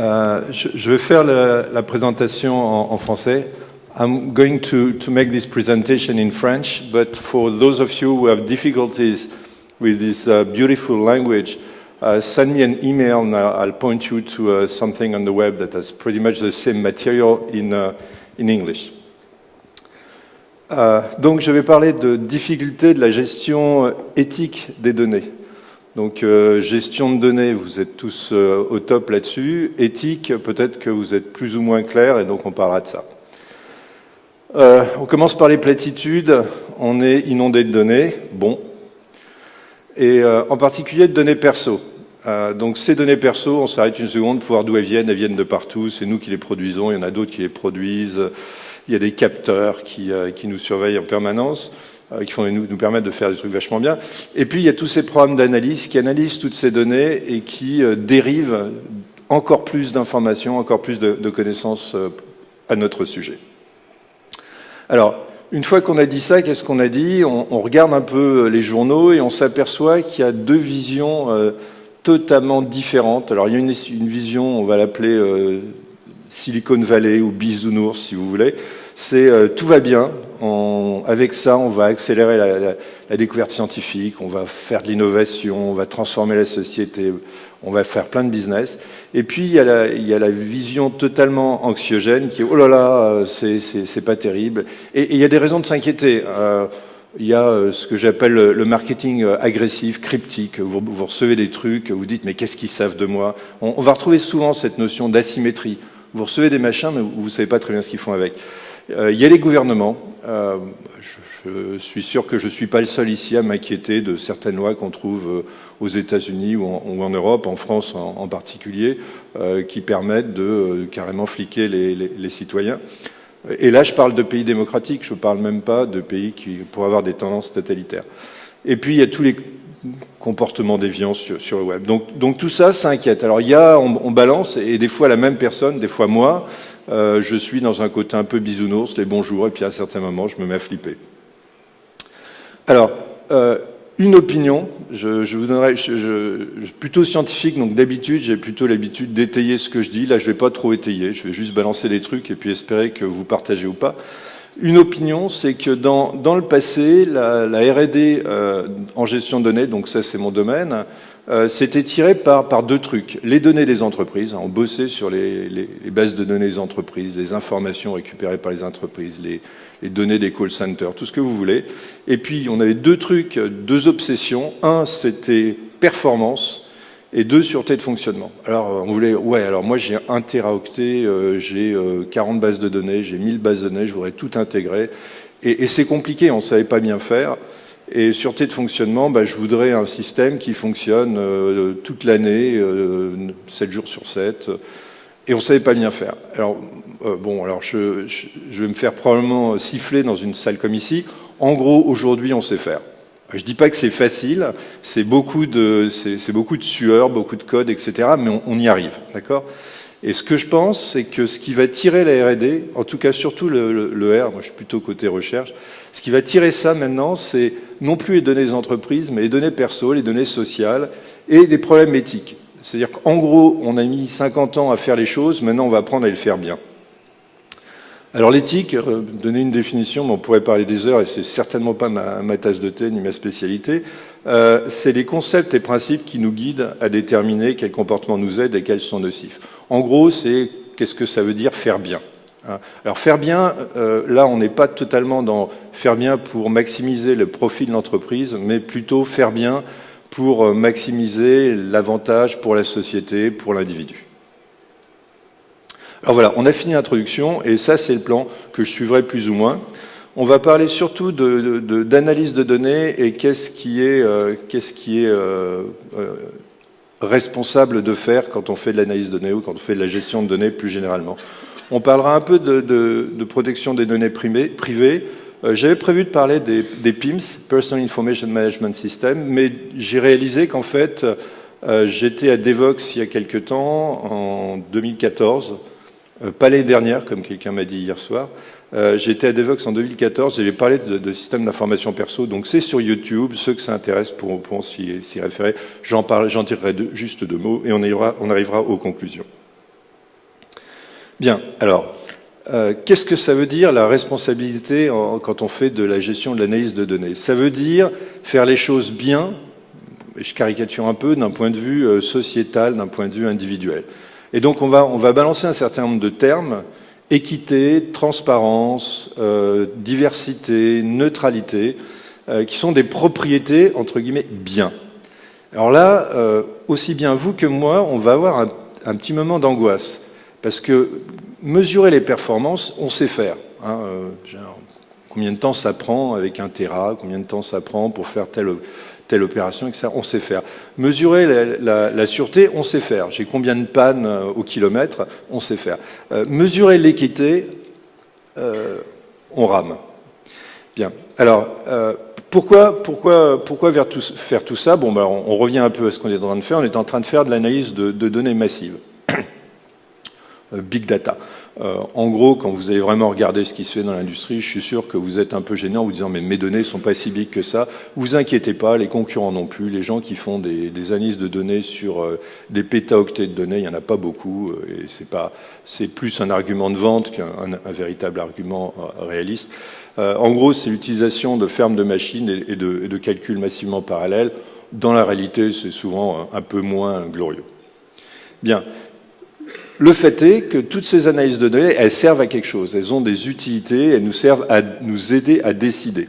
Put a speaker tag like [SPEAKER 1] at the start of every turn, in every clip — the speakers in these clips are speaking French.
[SPEAKER 1] Euh, je, vais faire la, présentation en, français. I'm going to, to make this presentation in French, but for those of you who have difficulties with this uh, beautiful language, uh, send me an email and I'll point you to uh, something on the web that has pretty much the same material in, uh, in English. Uh, donc je vais parler de difficultés de la gestion éthique des données. Donc euh, gestion de données, vous êtes tous euh, au top là-dessus. Éthique, peut-être que vous êtes plus ou moins clair et donc on parlera de ça. Euh, on commence par les platitudes. On est inondé de données, bon. Et en particulier de données perso. Donc ces données perso, on s'arrête une seconde pour voir d'où elles viennent. Elles viennent de partout. C'est nous qui les produisons. Il y en a d'autres qui les produisent. Il y a des capteurs qui nous surveillent en permanence. Euh, qui font, nous, nous permettent de faire des trucs vachement bien. Et puis, il y a tous ces programmes d'analyse qui analysent toutes ces données et qui euh, dérivent encore plus d'informations, encore plus de, connaissances euh, à notre sujet. Alors, une fois qu'on a dit ça, qu'est-ce qu'on a dit? On, regarde un peu les journaux et on s'aperçoit qu'il y a deux visions totalement différentes. Alors, il y a une, vision, on va l'appeler Silicon Valley ou bisounours, si vous voulez. C'est euh, tout va bien, on, avec ça, on va accélérer la, la, la, découverte scientifique, on va faire de l'innovation, on va transformer la société, on va faire plein de business. Et puis, il y a la, il y a la vision totalement anxiogène qui est « oh là là, c'est pas terrible ». Et, et il y a des raisons de s'inquiéter. Euh, il y a euh, ce que j'appelle le marketing euh, agressif, cryptique. Vous, vous, recevez des trucs, vous dites « mais qu'est-ce qu'ils savent de moi ?» on, on va retrouver souvent cette notion d'asymétrie. Vous recevez des machins, mais vous ne savez pas très bien ce qu'ils font avec. Euh, il y a les gouvernements. Euh, je, suis sûr que je ne suis pas le seul ici à m'inquiéter de certaines lois qu'on trouve euh, aux États-Unis ou, en Europe, en France en, particulier, qui permettent de carrément fliquer les, citoyens. Et là, je parle de pays démocratiques, je ne parle même pas de pays qui pourraient avoir des tendances totalitaires. Et puis, il y a tous les comportements déviants sur, le web. Donc, tout ça, ça inquiète. Alors, il y a, on balance, et des fois la même personne, des fois moi, euh, je suis dans un côté un peu bisounours, les bonjours, et puis à certains moments, je me mets à flipper. Alors, euh, une opinion, je, vous donnerai, je, je, plutôt scientifique, donc d'habitude, j'ai plutôt l'habitude d'étayer ce que je dis. Là, je ne vais pas trop étayer, je vais juste balancer des trucs et puis espérer que vous partagez ou pas. Une opinion, c'est que dans, le passé, la, la R&D euh, en gestion de données, donc ça c'est mon domaine, euh, c'était tiré par, deux trucs. Les données des entreprises, on bossait sur les, bases de données des entreprises, les informations récupérées par les entreprises, les, données des call centers, tout ce que vous voulez. Et puis on avait deux trucs, deux obsessions. Un, c'était performance, et deux, sûreté de fonctionnement. Alors on voulait, ouais, alors moi j'ai un téraoctet, euh, j'ai euh, 40 bases de données, j'ai 1000 bases de données, je voudrais tout intégrer. Et, et c'est compliqué, on ne savait pas bien faire. Et sûreté de fonctionnement, bah, je voudrais un système qui fonctionne euh, toute l'année, euh, 7 jours sur 7, et on ne savait pas bien faire. Alors, euh, bon, alors je, vais me faire probablement siffler dans une salle comme ici. En gros, aujourd'hui, on sait faire. Je ne dis pas que c'est facile, c'est beaucoup, de, beaucoup de sueur, beaucoup de code, etc., mais on, on y arrive, d'accord? Et ce que je pense, c'est que ce qui va tirer la R&D, en tout cas surtout le, R, moi je suis plutôt côté recherche, ce qui va tirer ça maintenant, c'est non plus les données des entreprises, mais les données perso, les données sociales et les problèmes éthiques. C'est-à-dire qu'en gros, on a mis 50 ans à faire les choses, maintenant on va apprendre à les faire bien. Alors l'éthique, euh, donner une définition, mais on pourrait parler des heures, et c'est certainement pas ma, ma, tasse de thé ni ma spécialité, euh, c'est les concepts et principes qui nous guident à déterminer quels comportements nous aident et quels sont nocifs. En gros, c'est qu'est-ce que ça veut dire faire bien hein. alors faire bien, euh, là on n'est pas totalement dans faire bien pour maximiser le profit de l'entreprise, mais plutôt faire bien pour euh, maximiser l'avantage pour la société, pour l'individu. Alors voilà, on a fini l'introduction et ça c'est le plan que je suivrai plus ou moins. On va parler surtout d'analyse de, données et qu'est-ce qui est, euh, responsable de faire quand on fait de l'analyse de données ou quand on fait de la gestion de données plus généralement. On parlera un peu de, protection des données privées. Euh, J'avais prévu de parler des, des, PIMS, Personal Information Management System, mais j'ai réalisé qu'en fait, euh, j'étais à Devox il y a quelque temps, en 2014, euh, pas l'année dernière, comme quelqu'un m'a dit hier soir. Euh, J'étais à Devox en 2014, j'avais parlé de, système d'information perso, donc c'est sur YouTube, ceux que ça intéresse pourront, s'y référer. J'en j'en tirerai juste deux mots et on, arrivera aux conclusions. Bien, alors, euh, qu'est-ce que ça veut dire la responsabilité quand on fait de la gestion de l'analyse de données? Ça veut dire faire les choses bien, et je caricature un peu, d'un point de vue euh, sociétal, d'un point de vue individuel. Et donc on va, on va balancer un certain nombre de termes, équité, transparence, euh, diversité, neutralité, qui sont des propriétés, entre guillemets, bien. Alors là, aussi bien vous que moi, on va avoir un, petit moment d'angoisse. Parce que mesurer les performances, on sait faire. Hein, euh, combien de temps ça prend avec un Tera, combien de temps ça prend pour faire telle, telle opération, etc. On sait faire. Mesurer la, sûreté, on sait faire. J'ai combien de pannes euh, au kilomètre, on sait faire. Euh, mesurer l'équité, on rame. Bien. Alors, pourquoi, faire tout ça? Bon, ben, on, revient un peu à ce qu'on est en train de faire. On est en train de faire de l'analyse de données massives. Euh, big data. Euh, en gros, quand vous allez vraiment regarder ce qui se fait dans l'industrie, je suis sûr que vous êtes un peu gênant en vous disant mais mes données sont pas si big que ça. Vous inquiétez pas, les concurrents non plus. Les gens qui font des, analyses de données sur euh, des pétaoctets de données, il y en a pas beaucoup et c'est pas c'est plus un argument de vente qu'un un, véritable argument réaliste. en gros, c'est l'utilisation de fermes de machines et, de, et de calculs massivement parallèles. Dans la réalité, c'est souvent un peu moins glorieux. Bien. Le fait est que toutes ces analyses de données, elles servent à quelque chose. Elles ont des utilités, elles nous servent à nous aider à décider.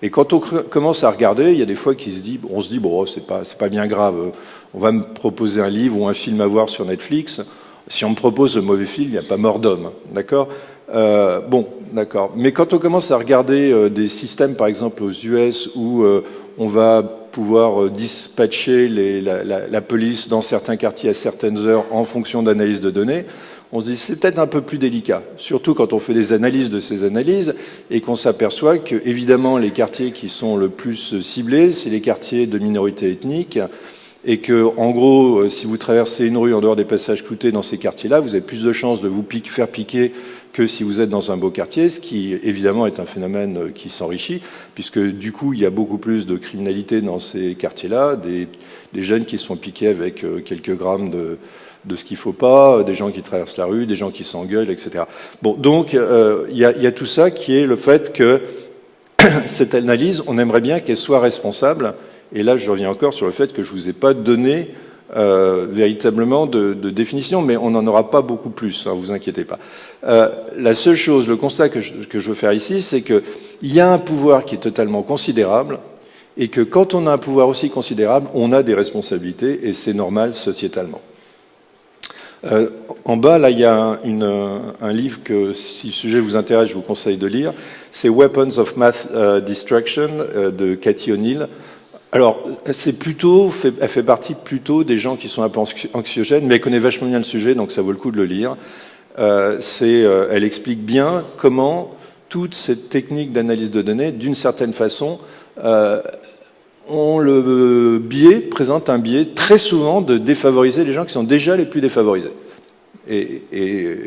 [SPEAKER 1] Et quand on commence à regarder, il y a des fois qui se dit, on se dit, bon, c'est pas, pas bien grave. On va me proposer un livre ou un film à voir sur Netflix. Si on me propose un mauvais film, il n'y a pas mort d'homme, d'accord? Euh, Bon, d'accord. Mais quand on commence à regarder euh, des systèmes, par exemple aux US, où euh, on va pouvoir euh, dispatcher la, police dans certains quartiers à certaines heures en fonction d'analyses de données, on se dit c'est peut-être un peu plus délicat, surtout quand on fait des analyses de ces analyses et qu'on s'aperçoit que évidemment les quartiers qui sont le plus ciblés, c'est les quartiers de minorités ethniques et que en gros, euh, si vous traversez une rue en dehors des passages cloutés dans ces quartiers-là, vous avez plus de chances de vous faire piquer que si vous êtes dans un beau quartier, ce qui évidemment est un phénomène euh, qui s'enrichit, puisque du coup il y a beaucoup plus de criminalité dans ces quartiers-là, des, jeunes qui se font piquer avec euh, quelques grammes de, de ce qu'il faut pas, des gens qui traversent la rue, des gens qui s'engueulent, etc. Bon, donc euh, il y, a, y, a, tout ça qui est le fait que cette analyse, on aimerait bien qu'elle soit responsable, et là je reviens encore sur le fait que je ne vous ai pas donné euh, véritablement de, définition, mais on n'en aura pas beaucoup plus, hein, vous inquiétez pas. Euh, la seule chose, le constat que je, veux faire ici, c'est qu'il y a un pouvoir qui est totalement considérable, et que quand on a un pouvoir aussi considérable, on a des responsabilités, et c'est normal sociétalement. Euh, en bas, là, il y a une, un livre que, si le sujet vous intéresse, je vous conseille de lire. C'est Weapons of Math Destruction de Cathy O'Neill. Alors, c'est plutôt, elle fait partie plutôt des gens qui sont un peu anxiogènes, mais elle connaît vachement bien le sujet, donc ça vaut le coup de le lire. Euh, euh, elle explique bien comment toute cette technique d'analyse de données, d'une certaine façon, euh, ont le biais, présente un biais très souvent de défavoriser les gens qui sont déjà les plus défavorisés. Et,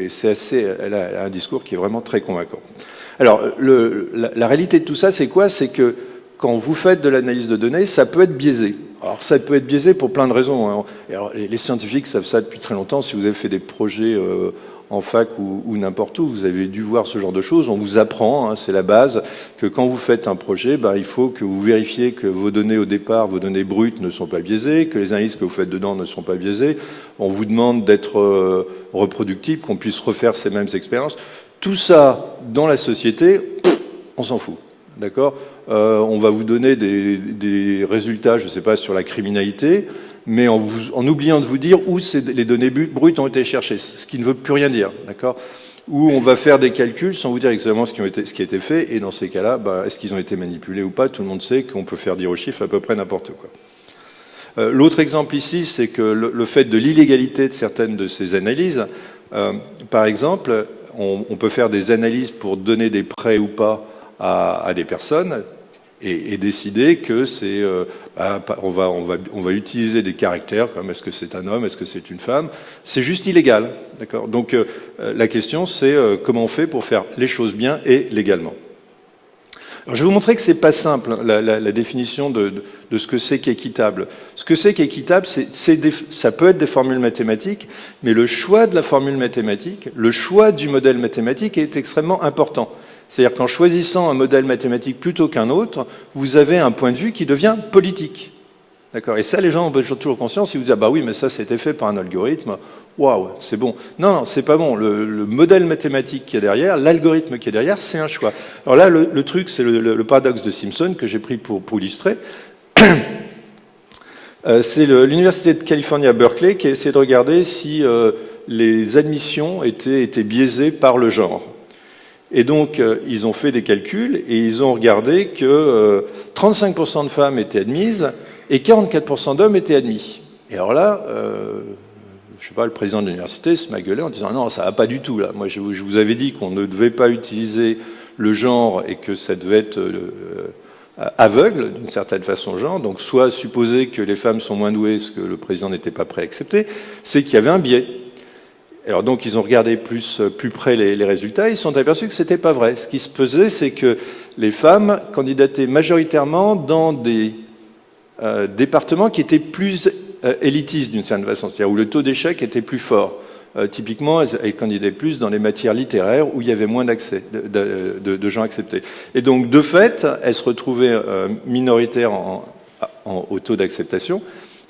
[SPEAKER 1] c'est assez, elle a, un discours qui est vraiment très convaincant. Alors, le, la, la, réalité de tout ça, c'est quoi? C'est que quand vous faites de l'analyse de données, ça peut être biaisé. Alors ça peut être biaisé pour plein de raisons. Hein. les, scientifiques savent ça depuis très longtemps. Si vous avez fait des projets euh, en fac ou, n'importe où, vous avez dû voir ce genre de choses. On vous apprend, hein, c'est la base, que quand vous faites un projet, bah, il faut que vous vérifiez que vos données au départ, vos données brutes ne sont pas biaisées, que les analyses que vous faites dedans ne sont pas biaisées. On vous demande d'être euh, reproductible, qu'on puisse refaire ces mêmes expériences. Tout ça, dans la société, on s'en fout. D'accord euh, On va vous donner des, résultats, je ne sais pas, sur la criminalité, mais en, oubliant de vous dire où les données brutes ont été cherchées, ce qui ne veut plus rien dire. D'accord Ou on va faire des calculs sans vous dire exactement ce qui, a été fait, et dans ces cas-là, bah, est-ce qu'ils ont été manipulés ou pas? Tout le monde sait qu'on peut faire dire aux chiffres à peu près n'importe quoi. Euh, l'autre exemple ici, c'est que le, fait de l'illégalité de certaines de ces analyses, euh, par exemple, on, peut faire des analyses pour donner des prêts ou pas à, des personnes et, décider que c'est, euh, bah, on, va, on, va, on va utiliser des caractères comme est-ce que c'est un homme, est-ce que c'est une femme, c'est juste illégal, d'accord? Donc euh, la question c'est euh, comment on fait pour faire les choses bien et légalement. Alors, je vais vous montrer que c'est pas simple, la, la, la définition de, de, de, ce que c'est qu'équitable. Ce que c'est qu'équitable, c'est, ça peut être des formules mathématiques, mais le choix de la formule mathématique, le choix du modèle mathématique est extrêmement important. C'est-à-dire qu'en choisissant un modèle mathématique plutôt qu'un autre, vous avez un point de vue qui devient politique. D'accord? Et ça, les gens ont toujours conscience, ils vous disent, ah bah oui, mais ça, c'était fait par un algorithme. Waouh, c'est bon. Non, non, c'est pas bon. Le, le, modèle mathématique qui est derrière, l'algorithme qui est derrière, c'est un choix. Alors là, le, truc, c'est le, paradoxe de Simpson que j'ai pris pour, illustrer. euh, c'est l'Université de Californie à Berkeley qui a essayé de regarder si euh, les admissions étaient biaisées par le genre. Et donc, euh, ils ont fait des calculs et ils ont regardé que 35% euh, de femmes étaient admises et 44% d'hommes étaient admis. Et alors là, euh, je sais pas, le président de l'université se m'a gueulé en disant non, ça va pas du tout là. Moi, je, vous avais dit qu'on ne devait pas utiliser le genre et que ça devait être euh, aveugle d'une certaine façon genre. Donc, soit supposer que les femmes sont moins douées, ce que le président n'était pas prêt à accepter, c'est qu'il y avait un biais. Alors donc ils ont regardé plus, plus près les, les résultats, ils se sont aperçus que c'était pas vrai. Ce qui se faisait, c'est que les femmes candidataient majoritairement dans des euh, départements qui étaient plus euh, élitistes d'une certaine façon, c'est-à-dire où le taux d'échec était plus fort. Euh, typiquement, elles, elles, candidataient plus dans les matières littéraires où il y avait moins d'accès, de, gens acceptés. Et donc, de fait, elles se retrouvaient euh, minoritaires en, au taux d'acceptation,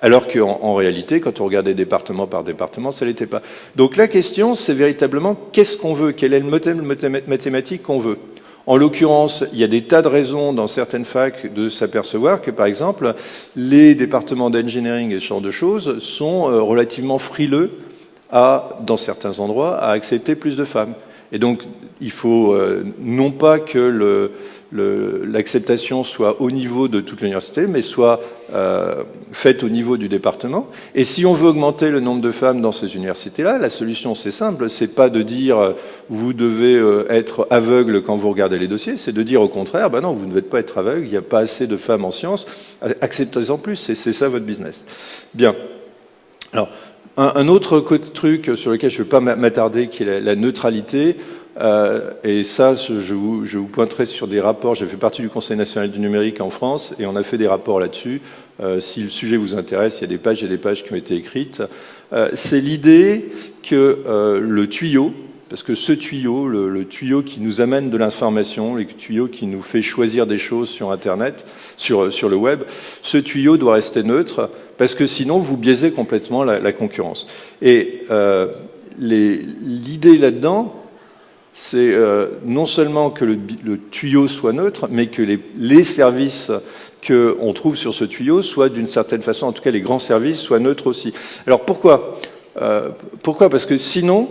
[SPEAKER 1] alors qu'en en réalité, quand on regardait département par département, ça l'était pas. Donc la question, c'est véritablement qu'est-ce qu'on veut, quel est le modèle mathématique qu'on veut? En l'occurrence, il y a des tas de raisons dans certaines facs de s'apercevoir que, par exemple, les départements d'engineering et ce genre de choses sont euh, relativement frileux à, dans certains endroits, à accepter plus de femmes. Et donc, il faut euh, non pas que le, l'acceptation soit au niveau de toute l'université, mais soit euh, faite au niveau du département. Et si on veut augmenter le nombre de femmes dans ces universités-là, la solution c'est simple, c'est pas de dire euh, vous devez euh, être aveugle quand vous regardez les dossiers, c'est de dire au contraire, ben non, vous ne devez pas être aveugle, il n'y a pas assez de femmes en sciences, acceptez-en plus, c'est ça votre business. Bien. Alors, un, autre truc sur lequel je ne vais pas m'attarder, qui est la neutralité. Euh, et ça, je vous, pointerai sur des rapports. J'ai fait partie du Conseil national du numérique en France et on a fait des rapports là-dessus. Euh, si le sujet vous intéresse, il y a des pages et des pages qui ont été écrites. Euh, C'est l'idée que le tuyau, parce que ce tuyau, le, tuyau qui nous amène de l'information, le tuyau qui nous fait choisir des choses sur Internet, sur, le web, ce tuyau doit rester neutre parce que sinon vous biaisez complètement la, concurrence. Et l'idée là-dedans, c'est euh, non seulement que le, le, tuyau soit neutre, mais que les, les services qu'on trouve sur ce tuyau soient d'une certaine façon, en tout cas les grands services, soient neutres aussi. Alors pourquoi euh, Pourquoi? Parce que sinon,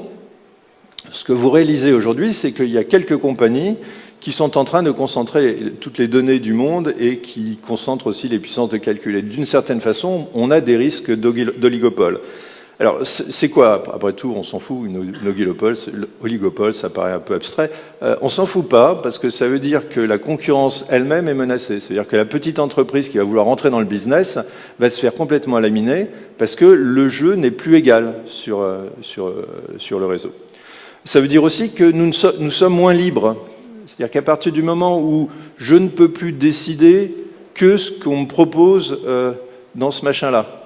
[SPEAKER 1] ce que vous réalisez aujourd'hui, c'est qu'il y a quelques compagnies qui sont en train de concentrer toutes les données du monde et qui concentrent aussi les puissances de calcul. Et d'une certaine façon, on a des risques d'oligopole. Alors, c'est quoi Après tout, on s'en fout, une oligopole, ça paraît un peu abstrait. Euh, on s'en fout pas, parce que ça veut dire que la concurrence elle-même est menacée. C'est-à-dire que la petite entreprise qui va vouloir entrer dans le business va se faire complètement laminer, parce que le jeu n'est plus égal sur, euh, euh, le réseau. Ça veut dire aussi que nous, nous sommes moins libres. C'est-à-dire qu'à partir du moment où je ne peux plus décider que ce qu'on me propose dans ce machin-là,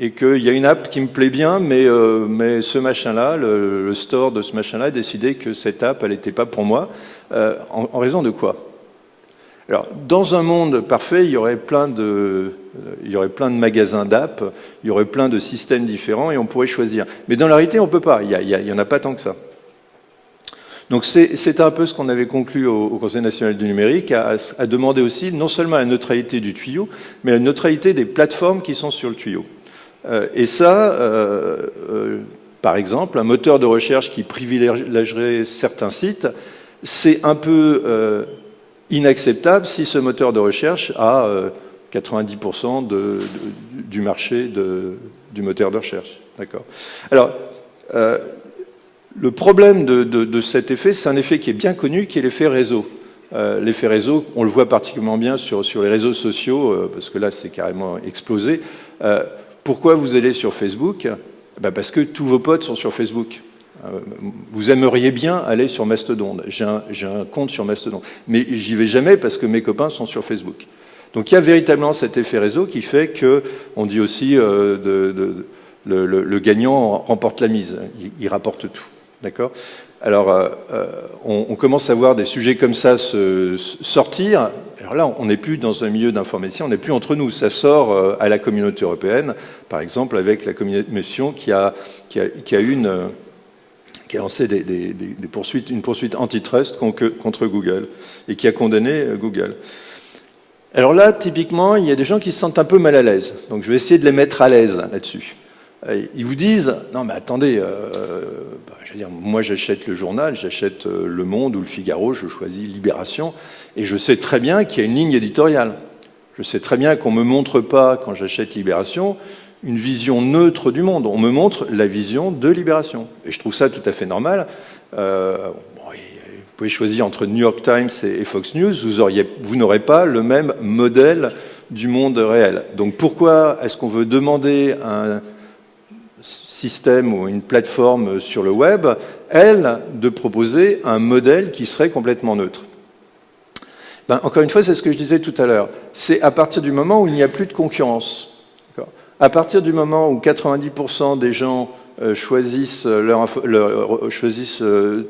[SPEAKER 1] et qu'il y a une app qui me plaît bien, mais, euh, ce machin-là, le, store de ce machin-là, a décidé que cette app, elle n'était pas pour moi. Euh, en, raison de quoi? Alors, dans un monde parfait, il y aurait plein de, il y aurait plein de magasins d'app, il y aurait plein de systèmes différents et on pourrait choisir. Mais dans la réalité, on ne peut pas. Il n'y en a pas tant que ça. Donc c'est un peu ce qu'on avait conclu au, au, Conseil national du numérique, à, à demander aussi non seulement la neutralité du tuyau, mais la neutralité des plateformes qui sont sur le tuyau. Euh, et ça, euh, euh, par exemple, un moteur de recherche qui privilégierait certains sites, c'est un peu inacceptable si ce moteur de recherche a 90% de, de, du marché du moteur de recherche. D'accord. Alors, le problème de, cet effet, c'est un effet qui est bien connu, qui est l'effet réseau. L'effet réseau, on le voit particulièrement bien sur, les réseaux sociaux, parce que là, c'est carrément explosé. Pourquoi vous allez sur Facebook ben Parce que tous vos potes sont sur Facebook. vous aimeriez bien aller sur Mastodon. J'ai un, compte sur Mastodon. Mais j'y vais jamais parce que mes copains sont sur Facebook. Donc il y a véritablement cet effet réseau qui fait que, on dit aussi, euh, le, le, gagnant remporte la mise, il, rapporte tout. D'accord? Alors, euh, euh, on, commence à voir des sujets comme ça se, sortir. Alors là, on n'est plus dans un milieu d'informaticien, on n'est plus entre nous. Ça sort euh, à la communauté européenne, par exemple, avec la commission qui a, qui a, qui a lancé des, poursuites, une poursuite antitrust contre Google et qui a condamné Google. Alors là, typiquement, il y a des gens qui se sentent un peu mal à l'aise. Donc je vais essayer de les mettre à l'aise là-dessus. Euh, ils vous disent, non mais attendez, euh, bah, moi j'achète le journal, j'achète euh, Le Monde ou Le Figaro, je choisis Libération, et je sais très bien qu'il y a une ligne éditoriale. Je sais très bien qu'on ne me montre pas, quand j'achète Libération, une vision neutre du monde. On me montre la vision de Libération. Et je trouve ça tout à fait normal. Vous pouvez choisir entre New York Times et Fox News, vous, vous n'aurez pas le même modèle du monde réel. Donc pourquoi est-ce qu'on veut demander un système ou une plateforme sur le web, elle, de proposer un modèle qui serait complètement neutre ben, Encore une fois, c'est ce que je disais tout à l'heure. C'est à partir du moment où il n'y a plus de concurrence. À partir du moment où 90% des gens euh, choisissent, leur, leur, choisissent euh,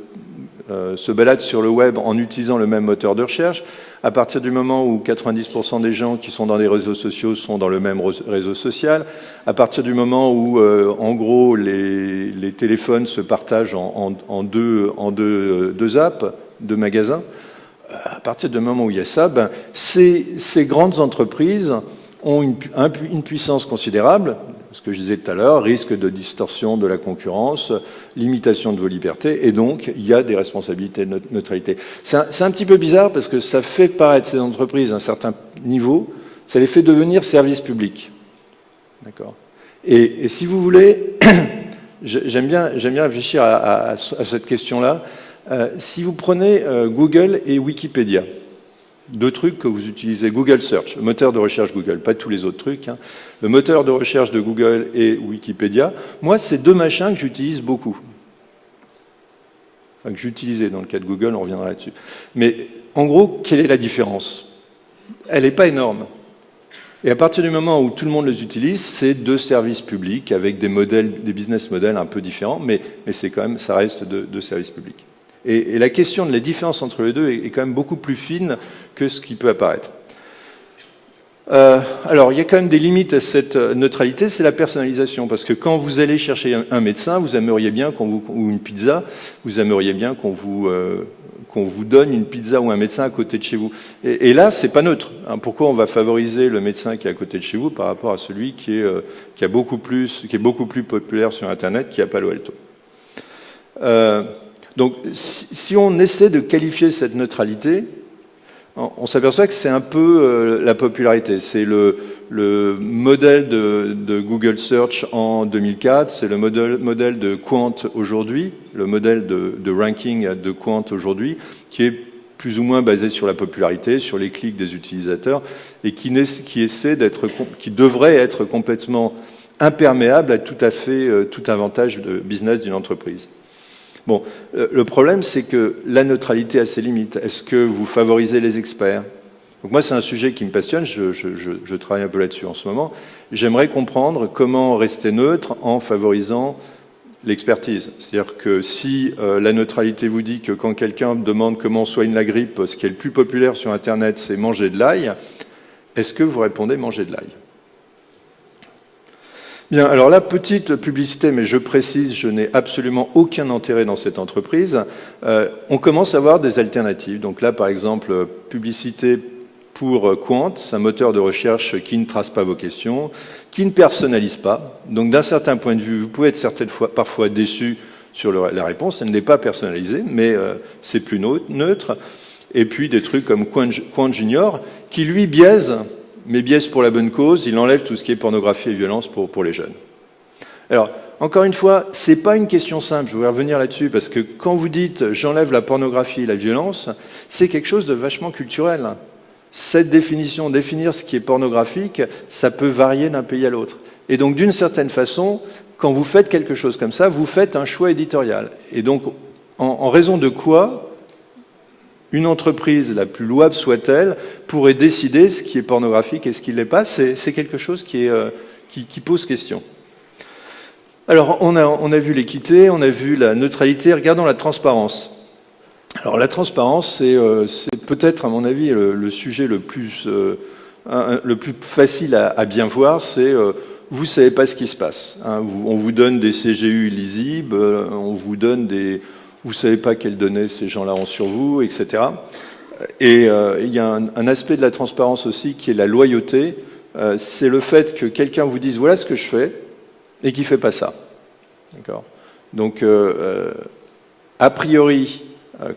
[SPEAKER 1] euh, se baladent sur le web en utilisant le même moteur de recherche, à partir du moment où 90% des gens qui sont dans les réseaux sociaux sont dans le même réseau social, à partir du moment où, euh, en gros, les, téléphones se partagent en, deux, en deux, deux, apps, deux magasins, euh, à partir du moment où il y a ça, ben, ces grandes entreprises ont une, puissance considérable, ce que je disais tout à l'heure, risque de distorsion de la concurrence, limitation de vos libertés, et donc il y a des responsabilités de neutralité. C'est un, petit peu bizarre parce que ça fait paraître ces entreprises à un certain niveau, ça les fait devenir services publics. D'accord? Et, si vous voulez, j'aime bien, bien réfléchir à cette question-là. Euh, si vous prenez euh, Google et Wikipédia, deux trucs que vous utilisez. Google Search, le moteur de recherche Google, pas tous les autres trucs. Hein. Le moteur de recherche de Google et Wikipédia. Moi, c'est deux machins que j'utilise beaucoup. Enfin, que j'utilisais dans le cas de Google, on reviendra là-dessus. Mais en gros, quelle est la différence? Elle n'est pas énorme. Et à partir du moment où tout le monde les utilise, c'est deux services publics avec des modèles, des business models un peu différents, mais, c'est quand même, ça reste deux services publics. Et, la question de la différence entre les deux est, quand même beaucoup plus fine que ce qui peut apparaître. Euh, alors, il y a quand même des limites à cette neutralité, c'est la personnalisation, parce que quand vous allez chercher un, médecin, vous aimeriez bien qu'on vous ou une pizza, vous aimeriez bien qu'on vous euh, qu'on vous donne une pizza ou un médecin à côté de chez vous. Et, et là, c'est pas neutre. Hein. Pourquoi on va favoriser le médecin qui est à côté de chez vous par rapport à celui qui est euh, qui a beaucoup plus qui est beaucoup plus populaire sur Internet, qui a Palo Alto? Euh, donc, si, on essaie de qualifier cette neutralité, on s'aperçoit que c'est un peu euh, la popularité. C'est le, le, modèle de, Google Search en 2004, c'est le modèle, de Quant aujourd'hui, le modèle de, ranking de Quant aujourd'hui, qui est plus ou moins basé sur la popularité, sur les clics des utilisateurs, et qui, qui essaie d'être, qui devrait être complètement imperméable à tout à fait euh, tout avantage de business d'une entreprise. Bon, euh, le problème, c'est que la neutralité a ses limites. Est-ce que vous favorisez les experts? Donc moi, c'est un sujet qui me passionne, je, travaille un peu là-dessus en ce moment. J'aimerais comprendre comment rester neutre en favorisant l'expertise. C'est-à-dire que si euh, la neutralité vous dit que quand quelqu'un demande comment on soigne la grippe, ce qui est le plus populaire sur Internet, c'est manger de l'ail, est-ce que vous répondez manger de l'ail? Bien, alors la petite publicité, mais je précise, je n'ai absolument aucun intérêt dans cette entreprise. Euh, on commence à avoir des alternatives. Donc là, par exemple, publicité pour Quant, un moteur de recherche qui ne trace pas vos questions, qui ne personnalise pas. Donc d'un certain point de vue, vous pouvez être certaines fois, parfois déçu sur la réponse. Elle n'est pas personnalisée, mais euh, c'est plus neutre. Et puis des trucs comme Quant Junior, qui lui biaise mais biaise pour la bonne cause, il enlève tout ce qui est pornographie et violence pour, pour les jeunes. Alors, encore une fois, c'est pas une question simple, je voudrais revenir là-dessus, parce que quand vous dites j'enlève la pornographie et la violence, c'est quelque chose de vachement culturel. Cette définition, définir ce qui est pornographique, ça peut varier d'un pays à l'autre. Et donc, d'une certaine façon, quand vous faites quelque chose comme ça, vous faites un choix éditorial. Et donc, en, raison de quoi une entreprise, la plus louable soit-elle, pourrait décider ce qui est pornographique et ce qui ne l'est pas C'est quelque chose euh, qui, pose question. Alors, on a, vu l'équité, on a vu la neutralité, regardons la transparence. Alors, la transparence, c'est euh, peut-être, à mon avis, le, sujet le plus, euh, le plus facile à, bien voir, c'est vous ne savez pas ce qui se passe. Hein. on vous donne des CGU lisibles, on vous donne des... Vous ne savez pas quelles données ces gens-là ont sur vous, etc. Et euh, il y a un, aspect de la transparence aussi qui est la loyauté. Euh, c'est le fait que quelqu'un vous dise voilà ce que je fais et qui ne fait pas ça. D'accord? Donc, a priori,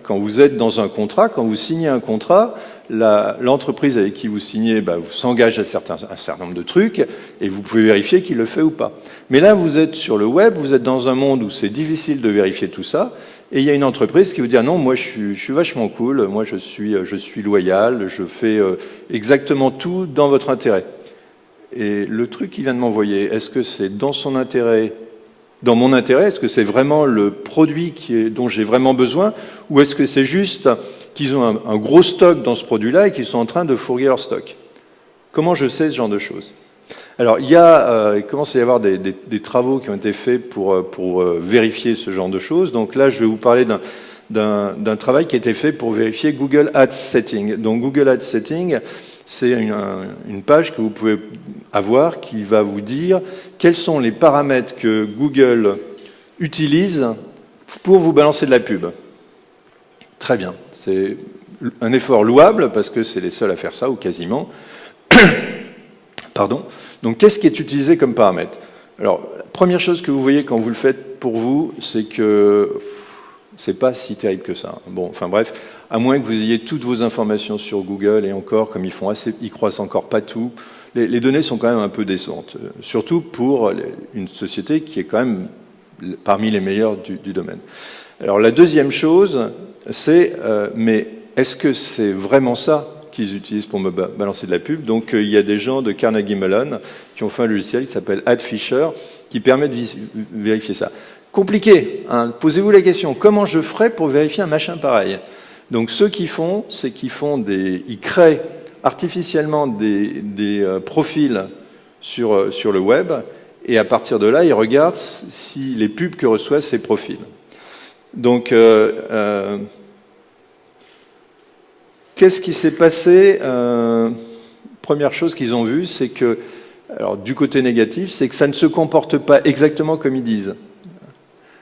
[SPEAKER 1] quand vous êtes dans un contrat, quand vous signez un contrat, l'entreprise avec qui vous signez bah, s'engage à certains, un certain nombre de trucs et vous pouvez vérifier qu'il le fait ou pas. Mais là, vous êtes sur le web, vous êtes dans un monde où c'est difficile de vérifier tout ça et il y a une entreprise qui vous dit ah non, moi je suis, vachement cool, moi je suis, loyal, je fais euh, exactement tout dans votre intérêt. Et le truc qu'il vient de m'envoyer, est-ce que c'est dans son intérêt dans mon intérêt Est-ce que c'est vraiment le produit dont j'ai vraiment besoin Ou est-ce que c'est juste qu'ils ont un, gros stock dans ce produit-là et qu'ils sont en train de fourguer leur stock? Comment je sais ce genre de choses? Alors, il, y a, euh, il commence à y avoir des, travaux qui ont été faits pour, euh, euh, vérifier ce genre de choses. Donc là, je vais vous parler d'un travail qui a été fait pour vérifier Google Ads Setting. Donc Google Ads Setting, c'est une, page que vous pouvez avoir qui va vous dire quels sont les paramètres que Google utilise pour vous balancer de la pub. Très bien. C'est un effort louable parce que c'est les seuls à faire ça, ou quasiment. Pardon. Donc, qu'est-ce qui est utilisé comme paramètre? Alors, la première chose que vous voyez quand vous le faites pour vous, c'est que c'est pas si terrible que ça. Bon, enfin bref, à moins que vous ayez toutes vos informations sur Google et encore, comme ils font assez, ils croisent encore pas tout, les, données sont quand même un peu décentes. Surtout pour une société qui est quand même parmi les meilleures du, du domaine. Alors la deuxième chose, c'est euh, mais est-ce que c'est vraiment ça? Qu'ils utilisent pour me balancer de la pub Donc euh, il y a des gens de Carnegie Mellon qui ont fait un logiciel qui s'appelle AdFisher qui permet de vérifier ça. Compliqué, hein posez-vous la question, comment je ferais pour vérifier un machin pareil? Donc ceux qui font, c'est qu'ils font des, ils créent artificiellement des, euh, profils sur, sur le web et à partir de là, ils regardent si les pubs que reçoivent ces profils. Donc, euh, euh, qu'est-ce qui s'est passé euh, Première chose qu'ils ont vue, c'est que, alors du côté négatif, c'est que ça ne se comporte pas exactement comme ils disent.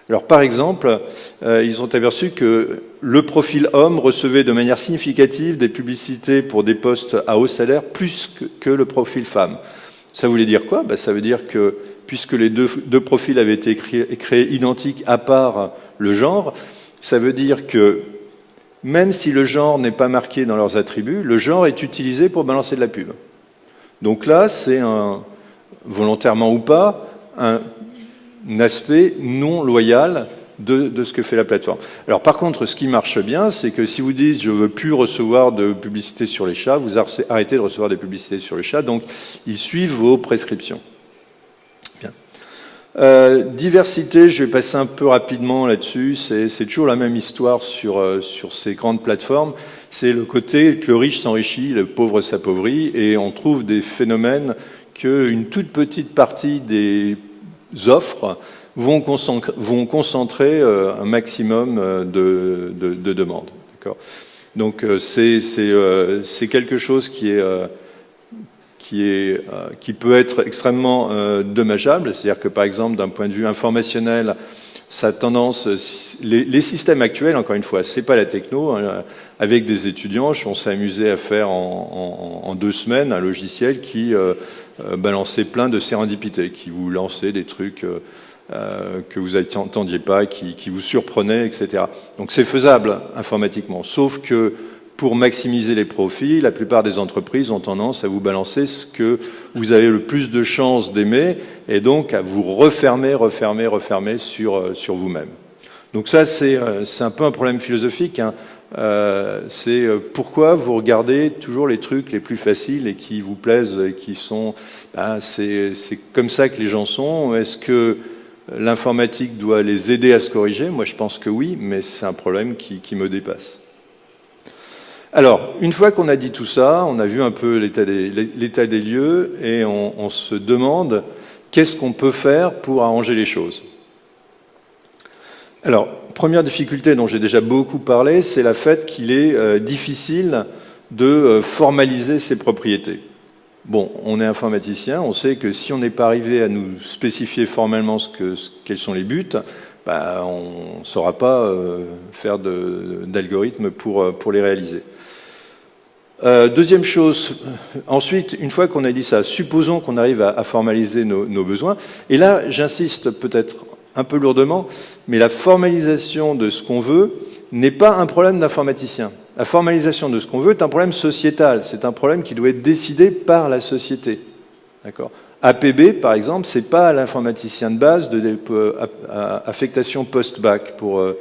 [SPEAKER 1] Alors, par exemple, ils ont aperçu que le profil homme recevait de manière significative des publicités pour des postes à haut salaire plus que, le profil femme. Ça voulait dire quoi? Ben, Ça veut dire que, puisque les deux, profils avaient été créés identiques à part le genre, ça veut dire que même si le genre n'est pas marqué dans leurs attributs, le genre est utilisé pour balancer de la pub. Donc là, c'est volontairement ou pas, un, aspect non loyal de, ce que fait la plateforme. Alors par contre, ce qui marche bien, c'est que si vous dites je veux plus recevoir de publicité sur les chats, vous arrêtez de recevoir des publicités sur les chats, donc ils suivent vos prescriptions. Euh, diversité, je vais passer un peu rapidement là-dessus. C'est toujours la même histoire sur, euh, sur ces grandes plateformes. C'est le côté que le riche s'enrichit, le pauvre s'appauvrit, et on trouve des phénomènes qu'une toute petite partie des offres vont concentrer, vont concentrer euh, un maximum de, de, de demandes. Donc c'est quelque chose qui est euh, qui peut être extrêmement euh, dommageable. C'est-à-dire que, par exemple, d'un point de vue informationnel, sa tendance, les, systèmes actuels, encore une fois, c'est pas la techno. Hein, avec des étudiants, on s'est amusé à faire en, deux semaines un logiciel qui euh, balançait plein de sérendipités, qui vous lançait des trucs que vous n'attendiez pas, qui, qui vous surprenaient, etc. Donc c'est faisable informatiquement, sauf que pour maximiser les profits, la plupart des entreprises ont tendance à vous balancer ce que vous avez le plus de chances d'aimer et donc à vous refermer, refermer, refermer sur, euh, sur vous-même. Donc ça, euh, c'est un peu un problème philosophique. Hein. euh, c'est pourquoi vous regardez toujours les trucs les plus faciles et qui vous plaisent, et qui sont... Ben, c'est comme ça que les gens sont. Est-ce que l'informatique doit les aider à se corriger? Moi, je pense que oui, mais c'est un problème qui, qui, me dépasse. Alors, une fois qu'on a dit tout ça, on a vu un peu l'état des, lieux et on, se demande qu'est-ce qu'on peut faire pour arranger les choses. Alors, première difficulté dont j'ai déjà beaucoup parlé, c'est la fait qu'il est euh, difficile de euh, formaliser ses propriétés. Bon, on est informaticien, on sait que si on n'est pas arrivé à nous spécifier formellement quels sont les buts, bah, on ne saura pas euh, faire d'algorithmes pour, pour les réaliser. Deuxième chose, ensuite, une fois qu'on a dit ça, supposons qu'on arrive à, formaliser nos, besoins. Et là, j'insiste peut-être un peu lourdement, mais la formalisation de ce qu'on veut n'est pas un problème d'informaticien. La formalisation de ce qu'on veut est un problème sociétal, c'est un problème qui doit être décidé par la société. D'accord? APB, par exemple, c'est pas l'informaticien de base de euh, affectation post-bac pour euh,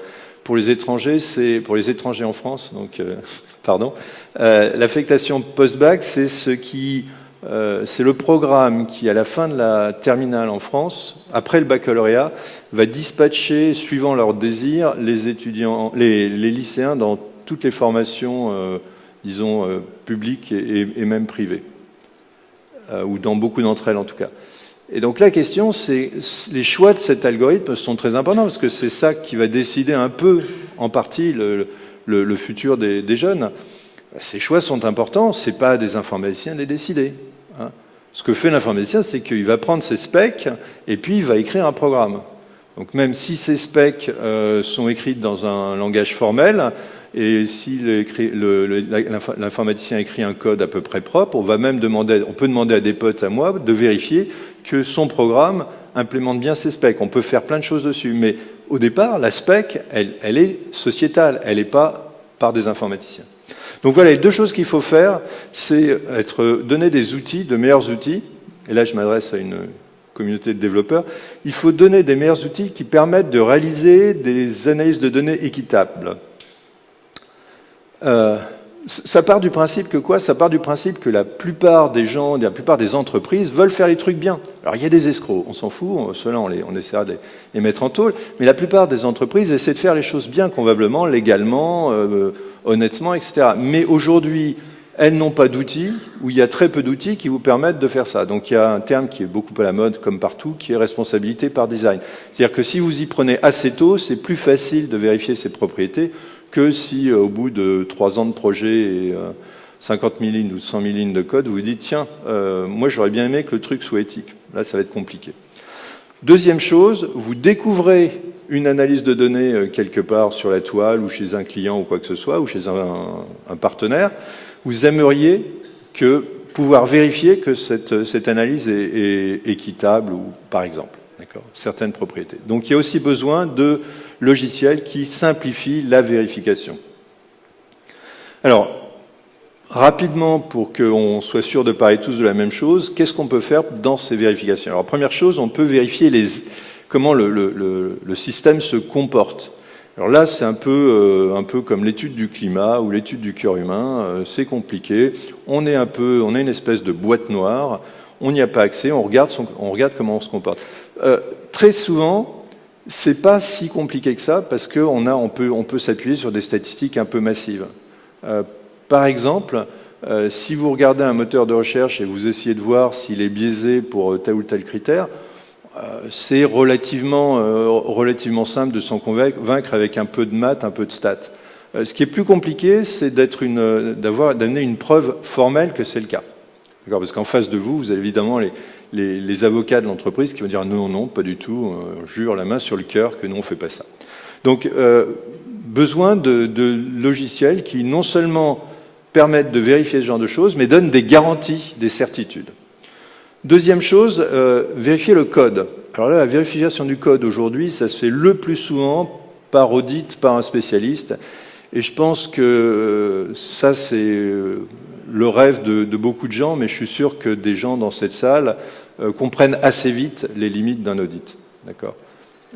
[SPEAKER 1] pour les étrangers, c'est pour les étrangers en France, donc euh, pardon. L'affectation post-bac, c'est ce qui euh, c'est le programme qui, à la fin de la terminale en France, après le baccalauréat, va dispatcher, suivant leurs désirs, les étudiants, les, lycéens dans toutes les formations, euh, disons, euh, publiques et, même privées, ou dans beaucoup d'entre elles en tout cas. Et donc la question, c'est les choix de cet algorithme sont très importants parce que c'est ça qui va décider un peu, en partie, le, futur des, jeunes. Ces choix sont importants, c'est pas des informaticiens de les décider. Hein. Ce que fait l'informaticien, c'est qu'il va prendre ses specs et puis il va écrire un programme. Donc même si ces specs euh, sont écrits dans un langage formel, et si l'informaticien écrit un code à peu près propre, on, va même demander, on peut demander à des potes à moi de vérifier que son programme implémente bien ses specs. On peut faire plein de choses dessus, mais au départ, la spec, elle, elle est sociétale, elle n'est pas par des informaticiens. Donc voilà, les deux choses qu'il faut faire, c'est être donner des outils, de meilleurs outils, et là je m'adresse à une communauté de développeurs, il faut donner des meilleurs outils qui permettent de réaliser des analyses de données équitables. Euh, ça part du principe que quoi? Ça part du principe que la plupart des gens, la plupart des entreprises veulent faire les trucs bien. Alors il y a des escrocs, on s'en fout, ceux-là on, on, essaiera de les mettre en tôle, mais la plupart des entreprises essaient de faire les choses bien, convenablement, légalement, euh, honnêtement, etc. Mais aujourd'hui, elles n'ont pas d'outils, ou il y a très peu d'outils qui vous permettent de faire ça. Donc il y a un terme qui est beaucoup à la mode, comme partout, qui est responsabilité par design. C'est-à-dire que si vous y prenez assez tôt, c'est plus facile de vérifier ses propriétés que si euh, au bout de trois ans de projet et 50 euh, 000 lignes ou 100 000 lignes de code, vous vous dites, tiens, euh, moi j'aurais bien aimé que le truc soit éthique. Là, ça va être compliqué. Deuxième chose, vous découvrez une analyse de données euh, quelque part sur la toile ou chez un client ou quoi que ce soit, ou chez un, partenaire, vous aimeriez que pouvoir vérifier que cette, cette analyse est, équitable ou par exemple, certaines propriétés. Donc il y a aussi besoin de logiciels qui simplifient la vérification. Alors, rapidement, pour qu'on soit sûr de parler tous de la même chose, qu'est-ce qu'on peut faire dans ces vérifications? Alors, première chose, on peut vérifier comment le, système se comporte. Alors là, c'est un peu, euh, comme l'étude du climat ou l'étude du cœur humain. Euh, c'est compliqué. On est un peu, on est une espèce de boîte noire. On n'y a pas accès. On regarde comment on se comporte. Euh, très souvent, c'est pas si compliqué que ça parce qu'on on peut, on peut s'appuyer sur des statistiques un peu massives. Euh, par exemple, euh, si vous regardez un moteur de recherche et vous essayez de voir s'il est biaisé pour tel ou tel critère, c'est relativement, relativement simple de s'en convaincre avec un peu de maths, un peu de stats. Ce qui est plus compliqué, c'est d'amener une preuve formelle que c'est le cas. Parce qu'en face de vous, vous avez évidemment les, les, avocats de l'entreprise qui vont dire non, non, pas du tout, jure la main sur le cœur que nous on fait pas ça. Donc, euh, besoin de, logiciels qui non seulement permettent de vérifier ce genre de choses, mais donnent des garanties, des certitudes. Deuxième chose, euh, vérifier le code. Alors là, la vérification du code aujourd'hui, ça se fait le plus souvent par audit, par un spécialiste. Et je pense que euh, ça, c'est le rêve de, beaucoup de gens, mais je suis sûr que des gens dans cette salle comprennent assez vite les limites d'un audit. D'accord?